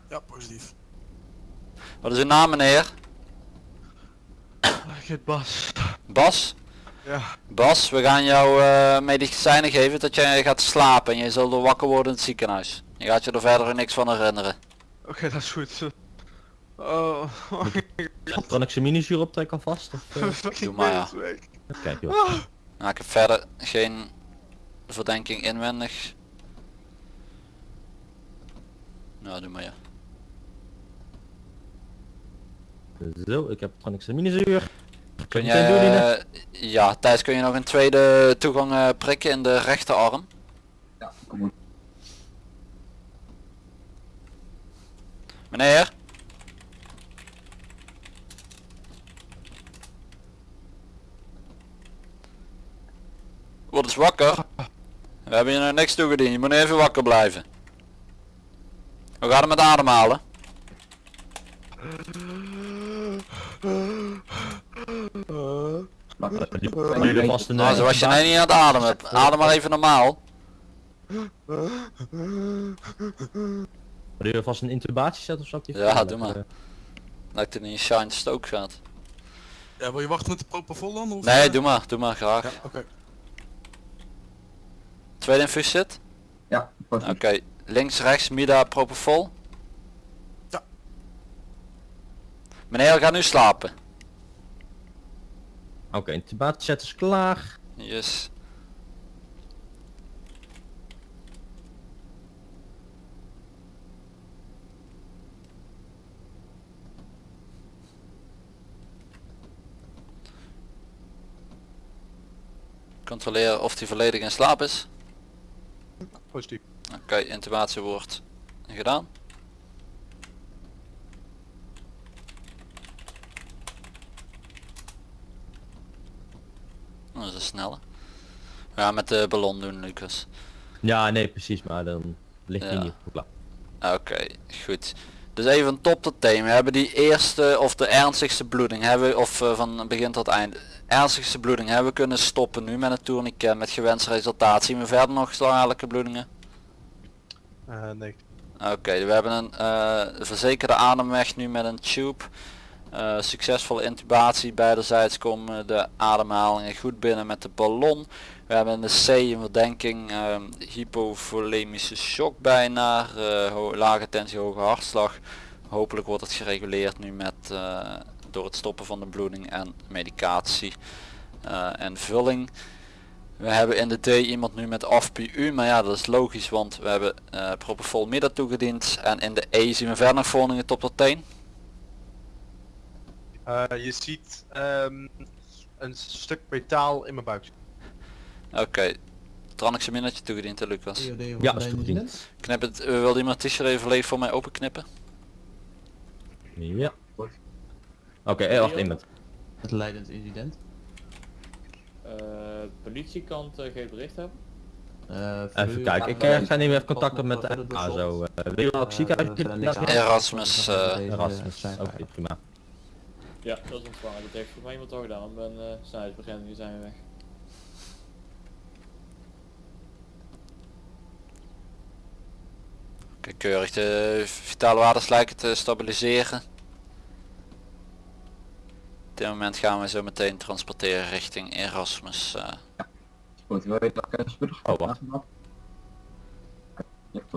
Ja, positief. wat is uw naam meneer? Bas. Bas? Ja, Bas, we gaan jou eh, medicijnen geven dat jij gaat slapen en je zult er wakker worden in het ziekenhuis. Je gaat je er verder niks van herinneren. oké, dat is goed. Oh, Kan ik zijn minizuur optrekken alvast? Of, eh? Doe maar, ja. Kijk joh. Nou, ik heb verder geen verdenking inwendig. Nou, doe maar ja. Zo, ik heb Tronics minizuur. Kun Ine? eh, ja, Thijs, kun je nog een tweede toegang eh, prikken in de rechterarm? Ja, kom goed. Meneer? Word eens wakker. We hebben je nog niks toegediend, je moet even wakker blijven. Hoe gaat het met ademhalen? Een... Nou, zo was je nou niet aan het ademen. Adem maar even normaal. Hebben jullie vast een intubatieset of zo? Ja, doe maar. Dat het in een shine stoke gaat. Ja, wil je wachten met de propofol dan? Of, Nee, eh? doe maar, doe maar graag. Ja, oké. Tweede infuus zit? Ja, Oké, links, rechts, mida, propofol. Ja. Meneer, ga nu slapen. Oké, intubatieset is klaar. Yes. Controleren of hij volledig in slaap is. Positief. Oké, intubatie wordt gedaan. Dat is een snelle. Ja, met de ballon doen, Lucas. Ja, nee, precies, maar dan ligt hij Ja. niet klaar. Oké, goed. Dus even top tot thema. We hebben die eerste of de ernstigste bloeding hebben we- of eh, van begin tot eind. Ernstigste bloeding hebben we kunnen stoppen nu met een tourniquet met gewenst resultaat. Zien we verder nog slagelijke bloedingen? Eh, nee. Oké, we hebben een eh, verzekerde ademweg nu met een tube. Eh, succesvolle intubatie Beiderzijds komen de ademhalingen goed binnen met de ballon. We hebben in de C een verdenking ehm, hypovolemische shock bijna. Uh, lage tensie, hoge hartslag. Hopelijk wordt het gereguleerd nu met eh, door het stoppen van de bloeding en medicatie en vulling. We hebben in de D iemand nu met AFPU, maar ja dat is logisch want we hebben uh, propofol midden toegediend. En in de E zien we verder nog vorderingen tot tot 10 je ziet ehm, een stuk metaal in mijn buik. Oké, tranexaminnetje toegediend hè Lucas. Ja, is toegediend. Knip het, uh, wil iemand t-shirt even volledig voor mij openknippen? Ja. Oké, eh, wacht, iemand. Het leidend incident. Eh, politiekant uh, geen bericht hebben? Eh, Even kijken, ik eh, ga nu even contact op met de ASO. Uh, wil je ook ziekenhuis? Erasmus, eh, Erasmus, oké prima. Ja, dat is ontvangen. Dat heeft voor mij iemand al gedaan. Ik ben uh, snelheidsbegrenzing, nu zijn we weg. Oké, keurig. De vitale waardes lijken te stabiliseren. Op dit moment gaan we zo meteen transporteren richting Erasmus. Uh. Goed, wil je dat Oh.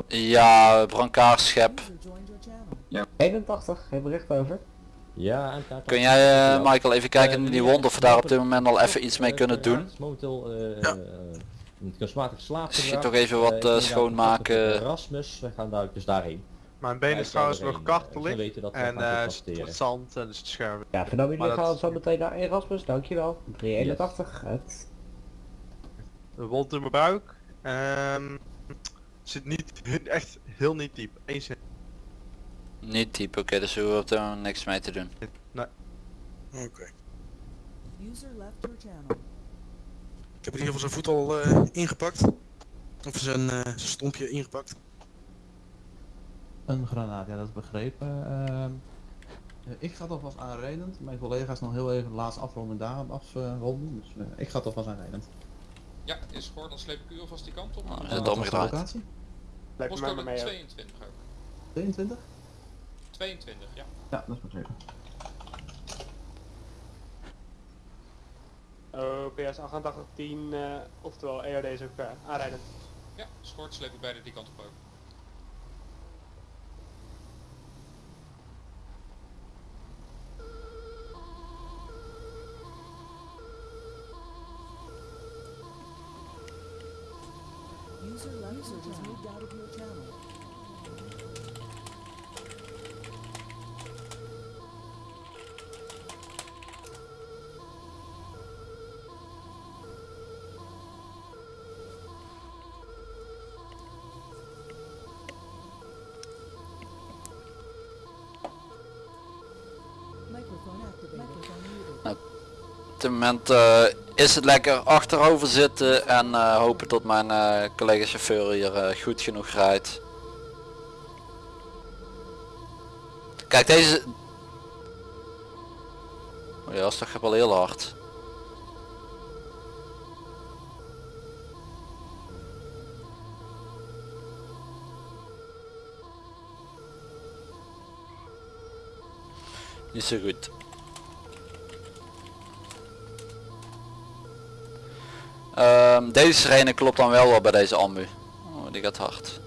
Ja, brancardschep. Ja. 81, geen bericht over. Ja, en Kun jij uh, Michael even kijken Eh, in die wond of we daar op dit moment al even iets mee eh, kunnen doen? eh Ja. Schiet toch even wat, eh, schoonmaken. Erasmus, we gaan daar dus daarheen. Mijn been Wij is trouwens nog kartelig ze weten dat we en eh, het zand en dus het scherm. Ja, vanaf jullie gaan zo meteen naar Erasmus, dankjewel. 381, het Een wond in mijn buik. Ehm zit niet echt heel niet diep. Eén cent. Niet diep, oké, dus we hebben moment niks mee te doen. Nee. Oké. User left your channel. Ik heb in ieder geval zijn voet al eh, ingepakt. Of zijn, eh, zijn stompje ingepakt. Een granaat, ja dat is begrepen. Ehm, eh, ik ga toch vast aanrijdend. Mijn collega's nog heel even de laatste afronding daarop afronden. Dus eh, ik ga toch vast aanrijdend. Ja, is gehoord, dan sleep ik u alvast die kant op. Wat was de omgedraaid. locatie? Postcode 22 ook. 22? 22, ja. Ja, dat is begrepen. OPS 8810, uh, oftewel EOD is ook uh, aanrijdend. Ja, schort sleep ik beide die kant op ook. User User just moved out of your channel. Dit moment eh, is het lekker achterover zitten en eh, hopen tot mijn eh, collega chauffeur hier goed genoeg rijdt. Kijk deze... Oh ja, dat toch wel heel hard. Niet zo goed. Ehm, deze sirene klopt dan wel wel bij deze ambu. Oh, die gaat hard.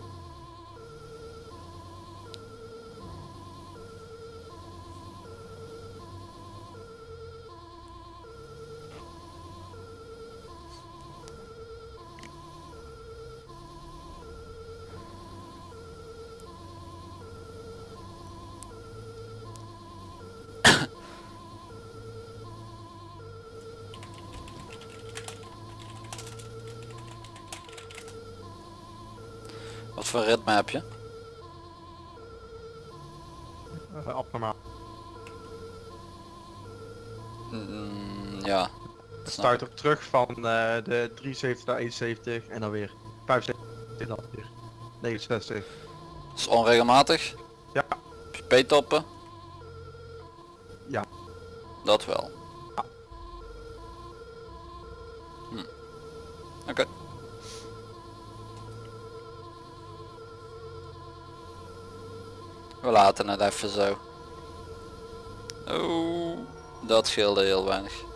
Start op terug van eh, de 73 naar 71 en dan weer 75 en dan weer 69. Is onregelmatig? Ja. P-toppen? Ja. Dat wel. Hm. Oké. We laten het even zo. Oeh, dat scheelde heel weinig.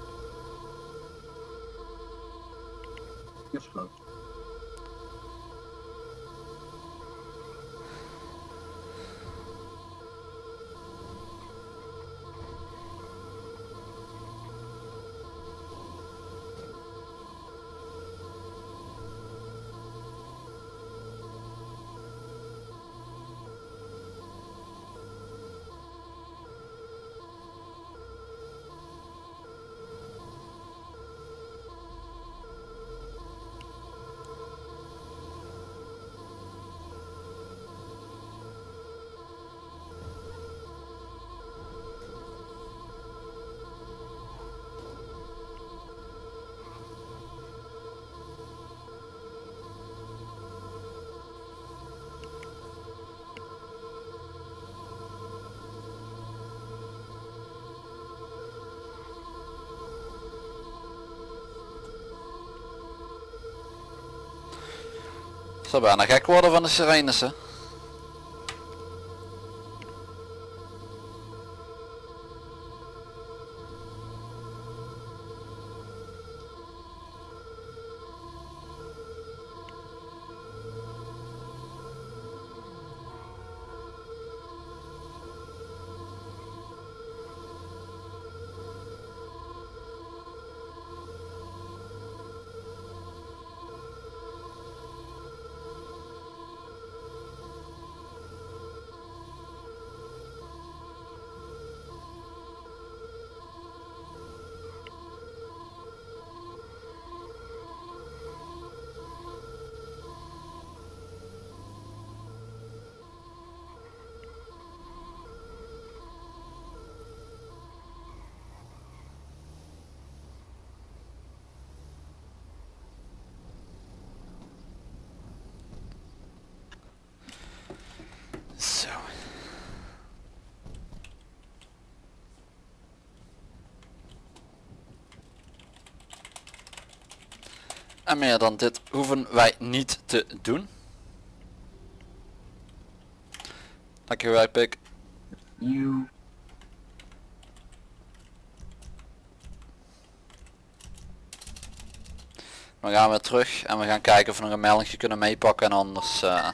Het bijna gek worden van de sirenes hè. En meer dan dit hoeven wij niet te doen. Dankjewel Pik. We gaan weer terug en we gaan kijken of we nog een melding kunnen meepakken en anders eh, gaan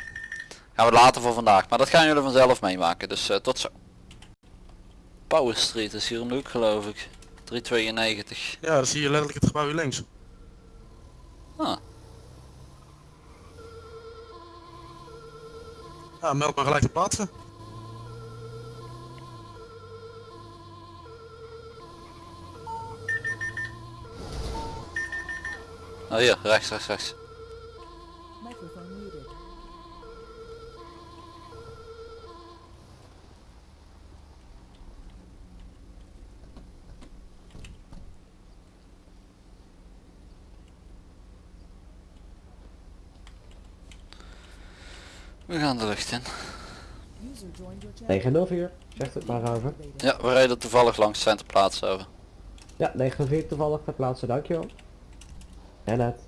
we het later voor vandaag. Maar dat gaan jullie vanzelf meemaken, dus eh, tot zo. Power Street is hier om de hoek geloof ik. 392. Ja, dan zie je letterlijk het gebouw hier links. Ah. Ja, meld maar gelijk te plaatsen. Oh hier, rechts, rechts, rechts. Microphone muted. We gaan de lucht in. 904, zegt het maar over. Ja, we rijden toevallig langs zijn te plaatsen over. Ja, 904 toevallig ter plaatse, dankjewel. En het.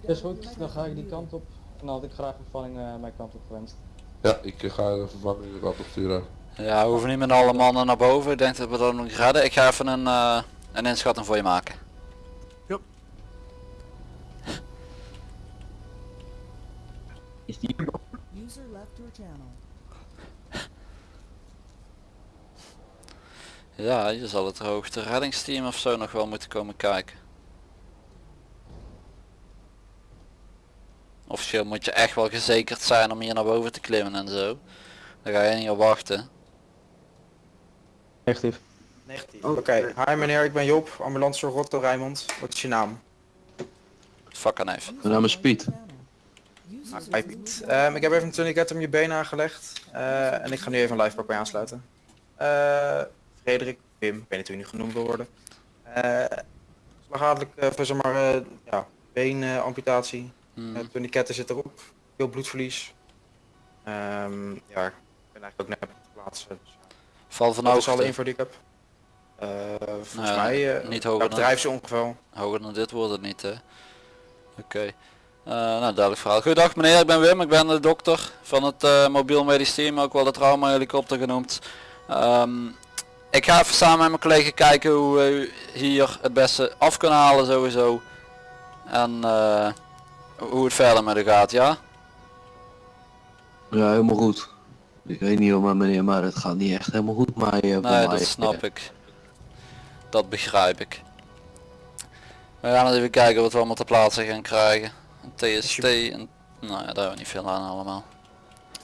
Is goed, dan ga ik die kant op. En dan had ik graag vervanging eh mijn kant op gewenst. Ja, ik eh, ga de vervanging de kant op sturen. Ja, we hoeven niet met alle mannen naar boven. Ik denk dat we dat nog redden. Ik ga even een, eh, een inschatting voor je maken. Ja, je zal het hoogte reddingsteam of zo nog wel moeten komen kijken. Officieel moet je echt wel gezekerd zijn om hier naar boven te klimmen en zo. Dan ga je niet op wachten. Negatief. Negatief. Oké, hi meneer, ik ben Job, ambulancezorg Rotterdam Rijnmond. Wat is je naam? Fuck aan even. Mijn naam is Piet. Ah, Piet. Ehm, ik heb even een tourniquet om je been aangelegd. eh, en ik ga nu even een livepak bij aansluiten. Eh, Frederik, Wim, ik weet niet hoe je nu genoemd wil worden. Eh slagadelijk, voor zeg maar, ja, beenamputatie. Hmm. Uh, tourniquetten zit erop. Veel bloedverlies. Ehm, ja, ik ben eigenlijk ook net op de plaats. Dus. Val van Dat is alle hoogte. info die ik heb. Volgens Nou mij, niet hoger dan- bedrijfsongeval. Hoger dan dit wordt het niet hè. Oké. Eh, nou, duidelijk verhaal. Goedendag meneer, ik ben Wim, ik ben de dokter van het eh, mobiel medisch team, ook wel de trauma helikopter genoemd. Ehm, ik ga even samen met mijn collega kijken hoe we hier het beste af kunnen halen sowieso. En eh, hoe het verder met u gaat, ja? Ja, helemaal goed. Ik weet niet hoor, meneer, maar het gaat niet echt helemaal goed maar Nee, mij. dat snap ik. Dat begrijp ik. We gaan eens even kijken wat we allemaal te plaatsen gaan krijgen. TST en... Nou ja, daar hebben we niet veel aan allemaal.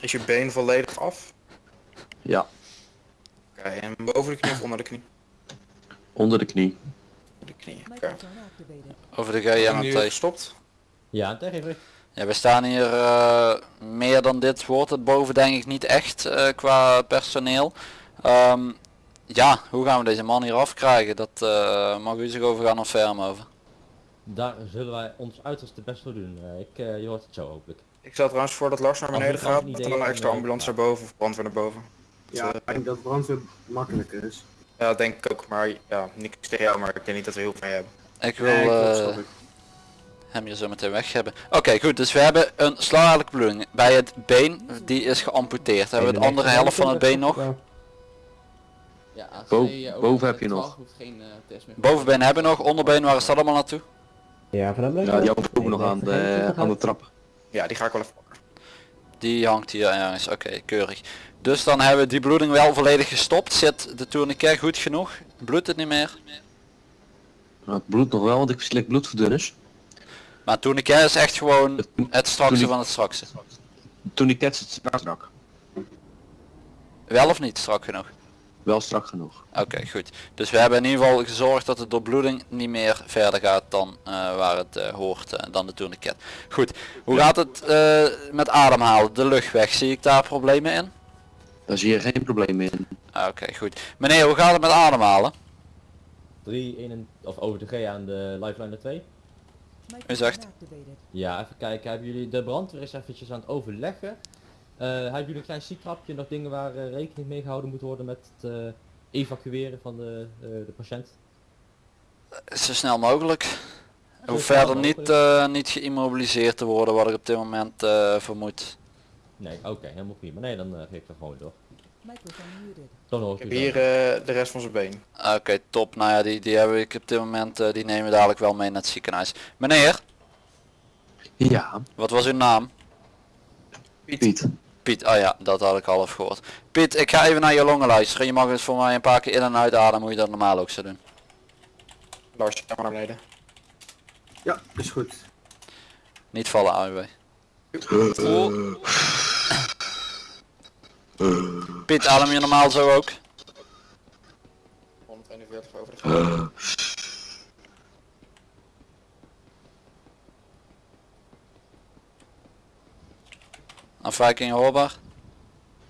Is je been volledig af? Ja, Oké, en boven de knie of onder de knie? onder de knie. De knie. Over de GMT. gestopt? Ja, tegen Ja, we staan hier eh, meer dan dit wordt het boven denk ik niet echt eh, qua personeel. Ehm, ja, hoe gaan we deze man hier afkrijgen? Dat eh, mag u zich over gaan of over. Daar zullen wij ons uiterste best voor doen. Eh, ik, eh, je hoort het zo hopelijk. Ik stel trouwens voor dat Lars naar beneden gaat, dat er een extra dan, ambulance eh, naar boven of brandweer naar boven. Ja, ik denk dat brandweer makkelijker is. Ja, dat denk ik ook, maar ja, niks tegen jou, maar ik denk niet dat we heel veel hebben. Ik wil eh, ik. hem hier zo meteen weg hebben. Oké goed, dus we hebben een slagadelijke bloeding bij het been, die is geamputeerd. Hebben we de andere helft van het been nog? Ja, als Bo- je, eh, boven over heb je nog. 12 hoeft geen eh, test meer. Bovenbeen hebben we nog, onderbeen waar is dat allemaal naartoe? Ja, van hem Ja, die hangt ook nog aan de, aan de trap. Ja, die ga ik wel even pakken. Die hangt hier ergens, oké, keurig. Dus dan hebben we die bloeding wel volledig gestopt. Zit de tourniquet goed genoeg? Bloedt het niet meer? Nou, het bloedt nog wel, want ik slik bloedverdunners. Maar tourniquet is echt gewoon het strakste van het strakste. Ket zit strak strak. Wel of niet strak genoeg? Wel strak genoeg. Oké, goed. Dus we hebben in ieder geval gezorgd dat de doorbloeding niet meer verder gaat dan eh, waar het eh, hoort, eh, dan de tourniquet. Goed, hoe gaat het eh, met ademhalen, de luchtweg? Zie ik daar problemen in? Daar zie je geen probleem in. Ah, Oké, goed. Meneer, hoe gaat het met ademhalen? 3, 1 en, of over de G aan de lifeline naar 2. U zegt? Ja, even kijken. Hebben jullie de brandweer is eventjes aan het overleggen? Eh, hebben jullie een klein ziektrapje, nog dingen waar eh, rekening mee gehouden moet worden met het eh, evacueren van de, eh, de patiënt? Zo snel mogelijk. Hoe snel verder niet, eh, niet geïmmobiliseerd te worden wat ik op dit moment eh, vermoed. Nee, oké, helemaal prima. Nee, dan geef ik dat gewoon door. Dan hoor Ik ik heb hier eh, de rest van zijn been. Oké, top. Nou ja, die, die hebben ik op dit moment, eh, die nemen we dadelijk wel mee naar het ziekenhuis. Meneer, Ja, wat was uw naam? Piet. Piet, oh ja, dat had ik half gehoord. Piet, ik ga even naar je longen luisteren. Je mag eens voor mij een paar keer in en uitademen, hoe je dat normaal ook zou doen. Lars, ga maar naar beneden. Ja, is goed. Niet vallen, AUW. Piet, adem je normaal zo ook? 141 over de Afwijkingen hoorbaar?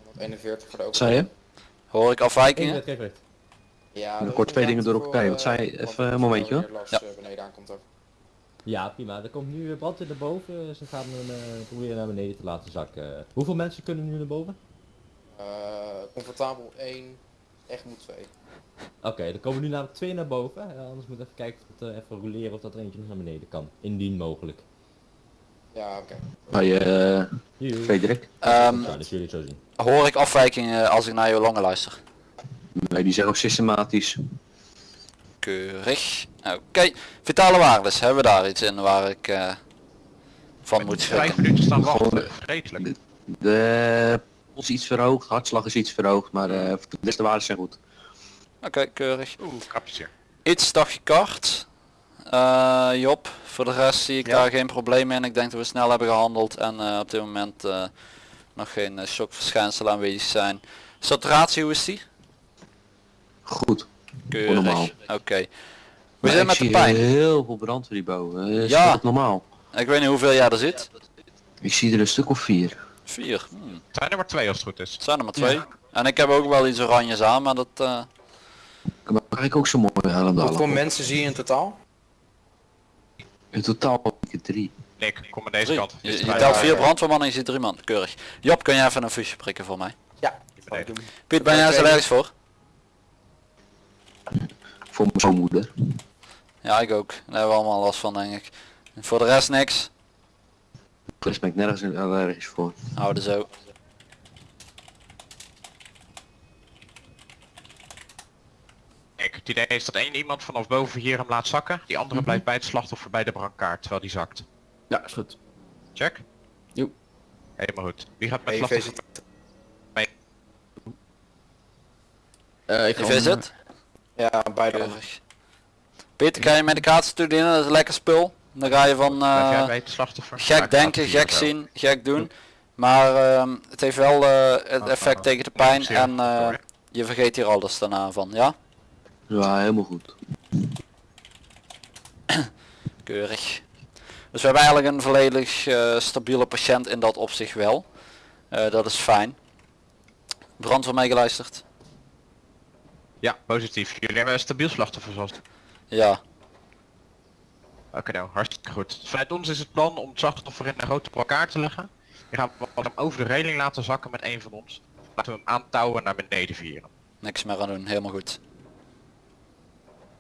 141 voor de Wat zei je? Hoor ik afwijkingen? Ja, Dan kort twee dingen door elkaar. Wat zei je? eh, Even een momentje, hoor. Ja. eh, beneden aankomt ook. Ja, prima. Er komt nu brand in naar boven. Ze gaan hem eh, proberen naar beneden te laten zakken. Hoeveel mensen kunnen nu naar boven? Eh, comfortabel 1, echt moet 2. Oké, er komen nu namelijk twee naar boven. Anders moet ik even kijken of het, even roleren of dat er eentje nog naar beneden kan. Indien mogelijk. Ja, oké. Bij eh Joe. Frederik? Ehm, Ja, dat jullie het zo zien. hoor ik afwijkingen als ik naar jouw longen luister? Nee, die zijn ook systematisch. Keurig. Oké, vitale waardes. Hebben we daar iets in waar ik eh, van moet Vijf schrikken? minuten staan Gewoon, wachten. Vreselijk. De pols is iets verhoogd, hartslag is iets verhoogd, maar eh, de rest de waarden zijn goed. Oké, keurig. Oeh, kapjes hier. Iets dagje Eh Job, voor de rest zie ik Ja. daar geen probleem in. Ik denk dat we snel hebben gehandeld en eh, op dit moment eh, nog geen uh, shockverschijnselen aanwezig zijn. Saturatie, hoe is die? Goed. Keurig. normaal. Oké. We Maar zijn ik met de pijn. heel veel brandweer hierboven. Is Ja. dat normaal? Ik weet niet hoeveel jij er zit. Ik zie er een stuk of vier. Vier. Hmm. Zijn er maar twee als het goed is. Het zijn er maar twee. En ik heb ook wel iets oranjes aan, maar dat... eh, Maar kijk ook zo mooi helm Hoeveel mensen zie je in totaal? In totaal drie. Nick, kom aan deze drie. kant. Je, telt vier brandweermannen en je ziet drie man. Keurig. Job, kun jij even een fusje prikken voor mij? Ja. Piet, ben jij allergisch voor? Voor mijn zoonmoeder. Ja, ik ook. Daar hebben we allemaal last van, denk ik. Voor de rest niks. Rest ben ik nergens allergisch voor. Houden zo. Nick, het idee is dat één iemand vanaf boven hier hem laat zakken. Die andere Mhm. blijft bij het slachtoffer bij de brancard terwijl die zakt. Ja, is goed. Check? Jo. Helemaal goed. Wie gaat met EV slachtoffer? Eh, ik ga om- zit? Ja, beide. Keurig. Peter, kan je medicatiestudie in? Dat is lekker spul. Dan ga je van eh, bij het? Ja, gek ik denken, het gek zien, gek doen. Maar ehm, het heeft wel eh, het effect tegen de pijn en eh, je vergeet hier alles daarna van, ja? Ja, helemaal goed. Keurig. Dus we hebben eigenlijk een volledig eh, stabiele patiënt in dat opzicht wel. Eh, dat is fijn. Brandweer meegeluisterd? Ja, positief. Jullie hebben een stabiel slachtoffer zoals... Ja. Oké nou, hartstikke goed. Vanuit ons is het plan om het slachtoffer in een grote elkaar te leggen. Je gaat hem over de reling laten zakken met een van ons. Laten we hem aantouwen naar beneden vieren. Niks meer aan doen, helemaal goed.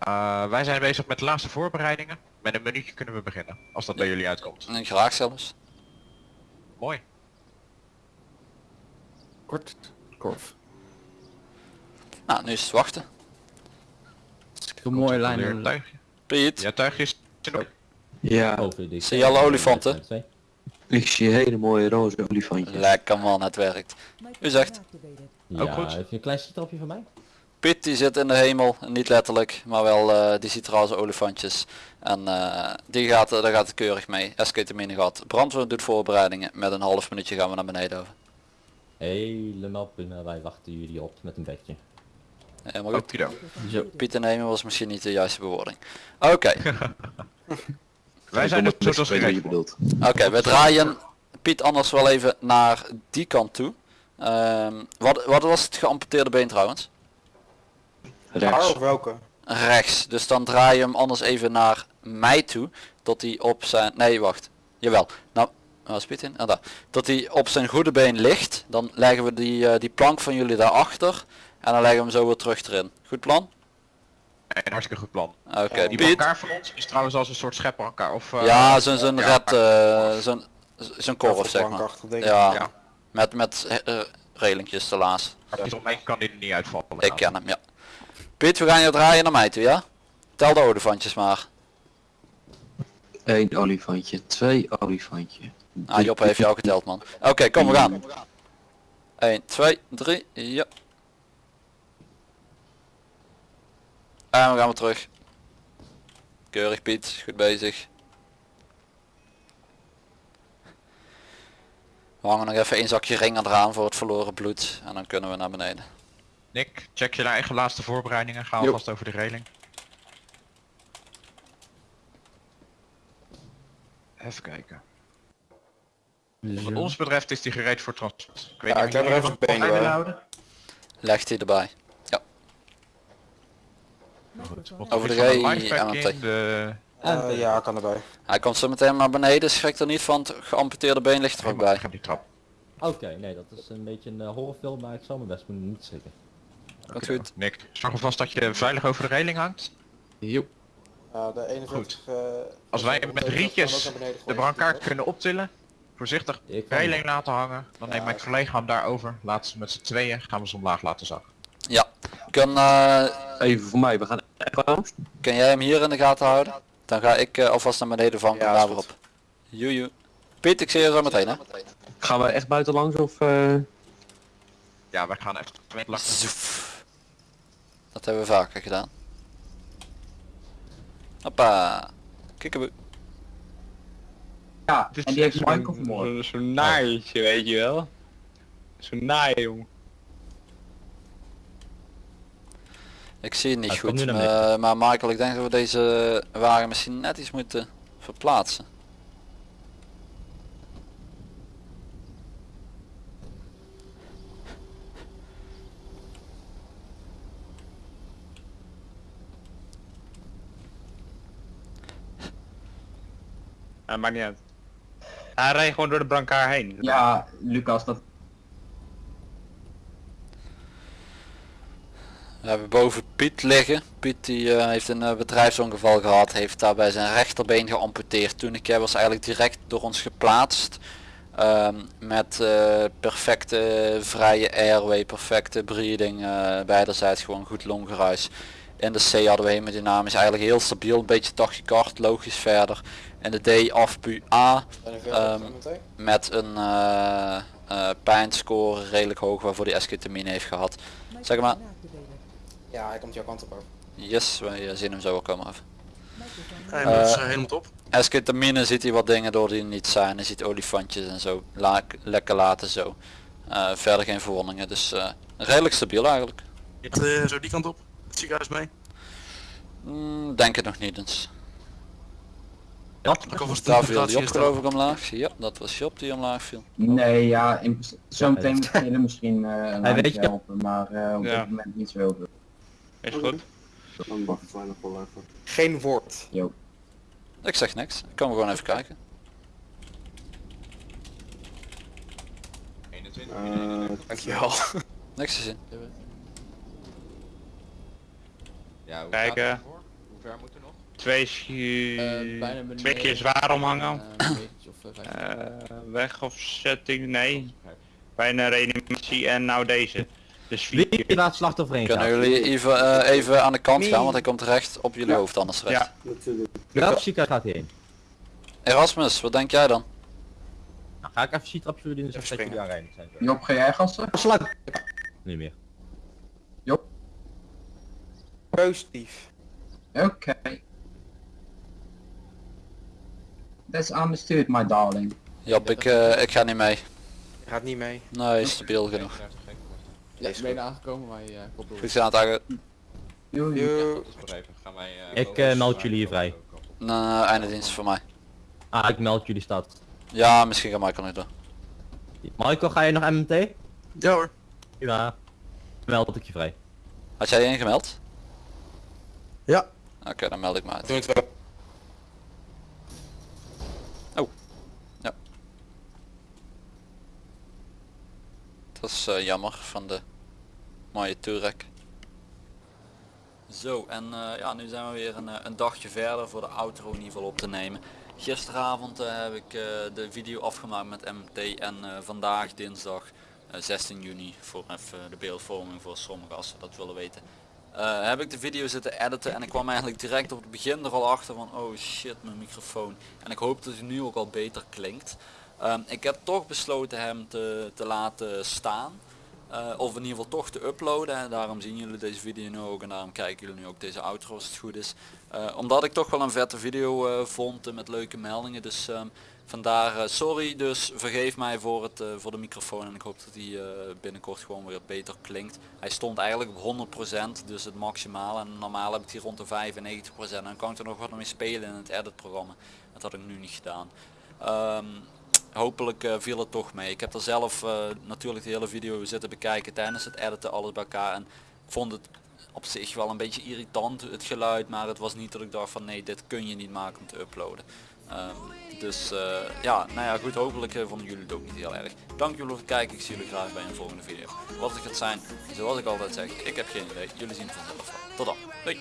Eh, wij zijn bezig met de laatste voorbereidingen. Met een minuutje kunnen we beginnen, als dat bij jullie uitkomt. En graag zelfs. Mooi. Kort. Korf. Nou, nu is het wachten. Een mooie lijn. Weer in- een tuigje. Piet, Ja, tuigje is... Ja, zie je alle olifanten? ik zie hele mooie roze olifantjes. Lekker man, het werkt. U zegt, Ja, Ook goed. heb je een klein citrapje van mij? Piet die zit in de hemel, niet letterlijk, maar wel eh, die ziet roze olifantjes. En eh, die gaat, daar gaat het keurig mee. Esketamine gehad. Brandweer doet voorbereidingen. Met een half minuutje gaan we naar beneden over. Helemaal prima, wij wachten jullie op met een bedje. Helemaal goed. Okido. Piet in de hemel was misschien niet de juiste bewoording. Oké, Wij zijn kom zoals je bedoelt. oké, we draaien Piet anders wel even naar die kant toe. Ehm, wat, wat was het geamputeerde been trouwens? Rechts. Haar of welke? rechts. Dus dan draai je hem anders even naar mij toe. Tot hij op zijn... Nee, wacht. Jawel. Nou, waar is Piet in? Ah, daar. Tot hij op zijn goede been ligt. Dan leggen we die, eh, die plank van jullie daarachter. En dan leggen we hem zo weer terug erin. Goed plan? Een hartstikke goed plan. Oké, Die Piet. elkaar van ons is trouwens als een soort schepper elkaar. Of, eh, Ja, zo'n zo'n ja, red... eh, zo'n zo'n korf zeg maar. Ja, Ja. met, met eh, relingjes ernaast. maar om mij kan die niet uitvallen. Ik ken hem, ja. Piet, we gaan je draaien naar mij toe, ja? Tel de olifantjes maar. Eén olifantje, twee olifantje. Ah, Job heeft jou geteld, man. Oké, kom, we gaan. 1, 2, 3, ja. En we gaan weer terug. Keurig Piet, goed bezig. We hangen nog even één zakje ring eraan voor het verloren bloed. En dan kunnen we naar beneden. Nick, check je naar eigen laatste voorbereidingen. Gaan we Jo. vast over de reling. Even kijken. Wat ons betreft is die gereed voor transport. Ik weet Ja, niet ik heb of er even willen bij. houden. Legt hij erbij. Goed. Over de Van G live pack en in, MT. de Eh, En- ja, kan erbij. Hij komt zo meteen naar beneden, schrik er niet van, het geamputeerde been ligt er ook bij. die trap. Oké, nee, dat is een beetje een eh, horrorfilm, maar ik zal mijn best doen niet schrikken. Komt goed. Nick, zorg dat je veilig over de reling hangt. Joep. de 41 eh, Als wij met rietjes de brancard kunnen optillen, voorzichtig Ik reling laten hangen, dan neemt mijn collega hem daarover, laat ze met z'n tweeën, gaan we ze omlaag laten zakken. Ja, kan, eh, Even voor mij, we gaan kan jij hem hier in de gaten houden? Dan ga ik eh, alvast naar beneden van Ja, daar is weer goed. op. Joejoe. Piet, ik zie je zo meteen hè. Gaan we echt buiten langs of... eh, Ja, wij gaan echt. Zoef. Dat hebben we vaker gedaan. Hoppa. Kikkeboe. Ja, en die heeft Michael vermoord. Zo'n zo naaitje, weet je wel. Zo'n naai, jong. Ik zie het niet goed, maar, maar Michael, ik denk dat we deze wagen misschien net iets moeten verplaatsen. Ja, maakt niet uit. Hij rijdt gewoon door de brancard heen. Ja, Lucas, dat... We hebben boven Piet liggen. Piet die eh, heeft een eh, bedrijfsongeval gehad, heeft daarbij zijn rechterbeen geamputeerd. Toen ik was eigenlijk direct door ons geplaatst. Ehm, met eh, perfecte vrije airway, perfecte breathing, uh, beiderzijds gewoon goed longgeruis. In de C hadden we hemodynamisch eigenlijk heel stabiel, een beetje tachykard, logisch verder. In de D afpu A ehm, met een eh eh, pijnscore redelijk hoog waarvoor die esketamine heeft gehad. Zeg maar, Ja, hij komt jouw kant op over. yes, wij eh, zien hem zo wel komen af. Hij moet helemaal top. Esketamine ziet hij wat dingen door die er niet zijn. Hij ziet olifantjes en zo. La lekker laten zo. Eh, verder geen verwondingen. Dus eh, redelijk stabiel eigenlijk. Uh, zo die kant op. Het ziekenhuis mee. Mm, denk het nog niet eens. De Daar viel Job geloof ik omlaag. Ja, dat was Job die omlaag viel. Nee, ja, in, zometeen moet je misschien eh een Hij weet helpen, maar eh, op Ja. dit moment niet zo heel veel. Is goed. Geen woord. Jo. Ik zeg niks. Ik kan gewoon even kijken. Eh, Dankjewel. Niks te zien. Ja, hoe Kijken. gaat het ervoor? Hoe ver moet er nog? Twee, Eh, beneden. twee keer zwaar omhangen. Eh, weg of setting, nee. Bijna reanimatie en nou deze. Dus vier Wie keer. laat slachtoffer heen Kunnen jullie even, eh, even aan de kant gaan, want hij komt recht op jullie hoofd anders recht. Ja. natuurlijk. Welk ziekenhuis gaat hij heen? Erasmus, wat denk jij dan? Nou, ga ik even zien trapje jullie in de Even dat jullie aanrijden zijn. zo. Job, ga jij! Niet meer. Positief. Oké. That's understood, my darling. Job, ik, eh, ik ga niet mee. Je gaat niet mee. Nee, stabiel genoeg. Ja, ik ben aangekomen, maar je koppel. Goed wij, eh, Ik eh, meld jullie hier vrij. Nou, einde dienst voor mij. Ah, ik meld jullie stad. Ja, misschien gaat Michael nog door. Michael, ga je nog MMT? Ja hoor. Ja. Meld ik je vrij. Had jij je ingemeld? Ja. Oké, dan meld ik me uit. Doe het wel. Oh. Ja. Dat is eh, jammer van de mooie Turek. Zo, en eh, ja, nu zijn we weer een, eh, een dagje verder voor de outro in ieder geval op te nemen. Gisteravond heb ik eh, de video afgemaakt met MT en eh, vandaag dinsdag eh, 16 juni voor even de beeldvorming voor sommigen als ze dat willen weten. Eh, heb ik de video zitten editen en ik kwam eigenlijk direct op het begin er al achter van oh shit mijn microfoon. En ik hoop dat hij nu ook al beter klinkt. Ehm, ik heb toch besloten hem te, te laten staan. Eh, of in ieder geval toch te uploaden. En daarom zien jullie deze video nu ook. En daarom kijken jullie nu ook deze outro als het goed is. Eh, omdat ik toch wel een vette video vond met leuke meldingen. Dus ehm, vandaar eh, sorry. Dus vergeef mij voor, het, eh, voor de microfoon. En ik hoop dat hij eh, binnenkort gewoon weer beter klinkt. Hij stond eigenlijk op 100%. Dus het maximale. En normaal heb ik hier rond de 95%. En dan kan ik er nog wat mee spelen in het edit programma. Dat had ik nu niet gedaan. Ehm, hopelijk viel het toch mee. Ik heb er zelf natuurlijk de hele video zitten bekijken tijdens het editen, alles bij elkaar. En ik vond het op zich wel een beetje irritant het geluid, maar het was niet dat ik dacht van nee dit kun je niet maken om te uploaden. Ehm, dus eh, ja, nou ja goed, hopelijk eh, vonden jullie het ook niet heel erg. Dank jullie voor het kijken, ik zie jullie graag bij een volgende video. Wat het gaat zijn, zoals ik altijd zeg, ik heb geen idee, jullie zien het vanzelf. Tot dan, doei!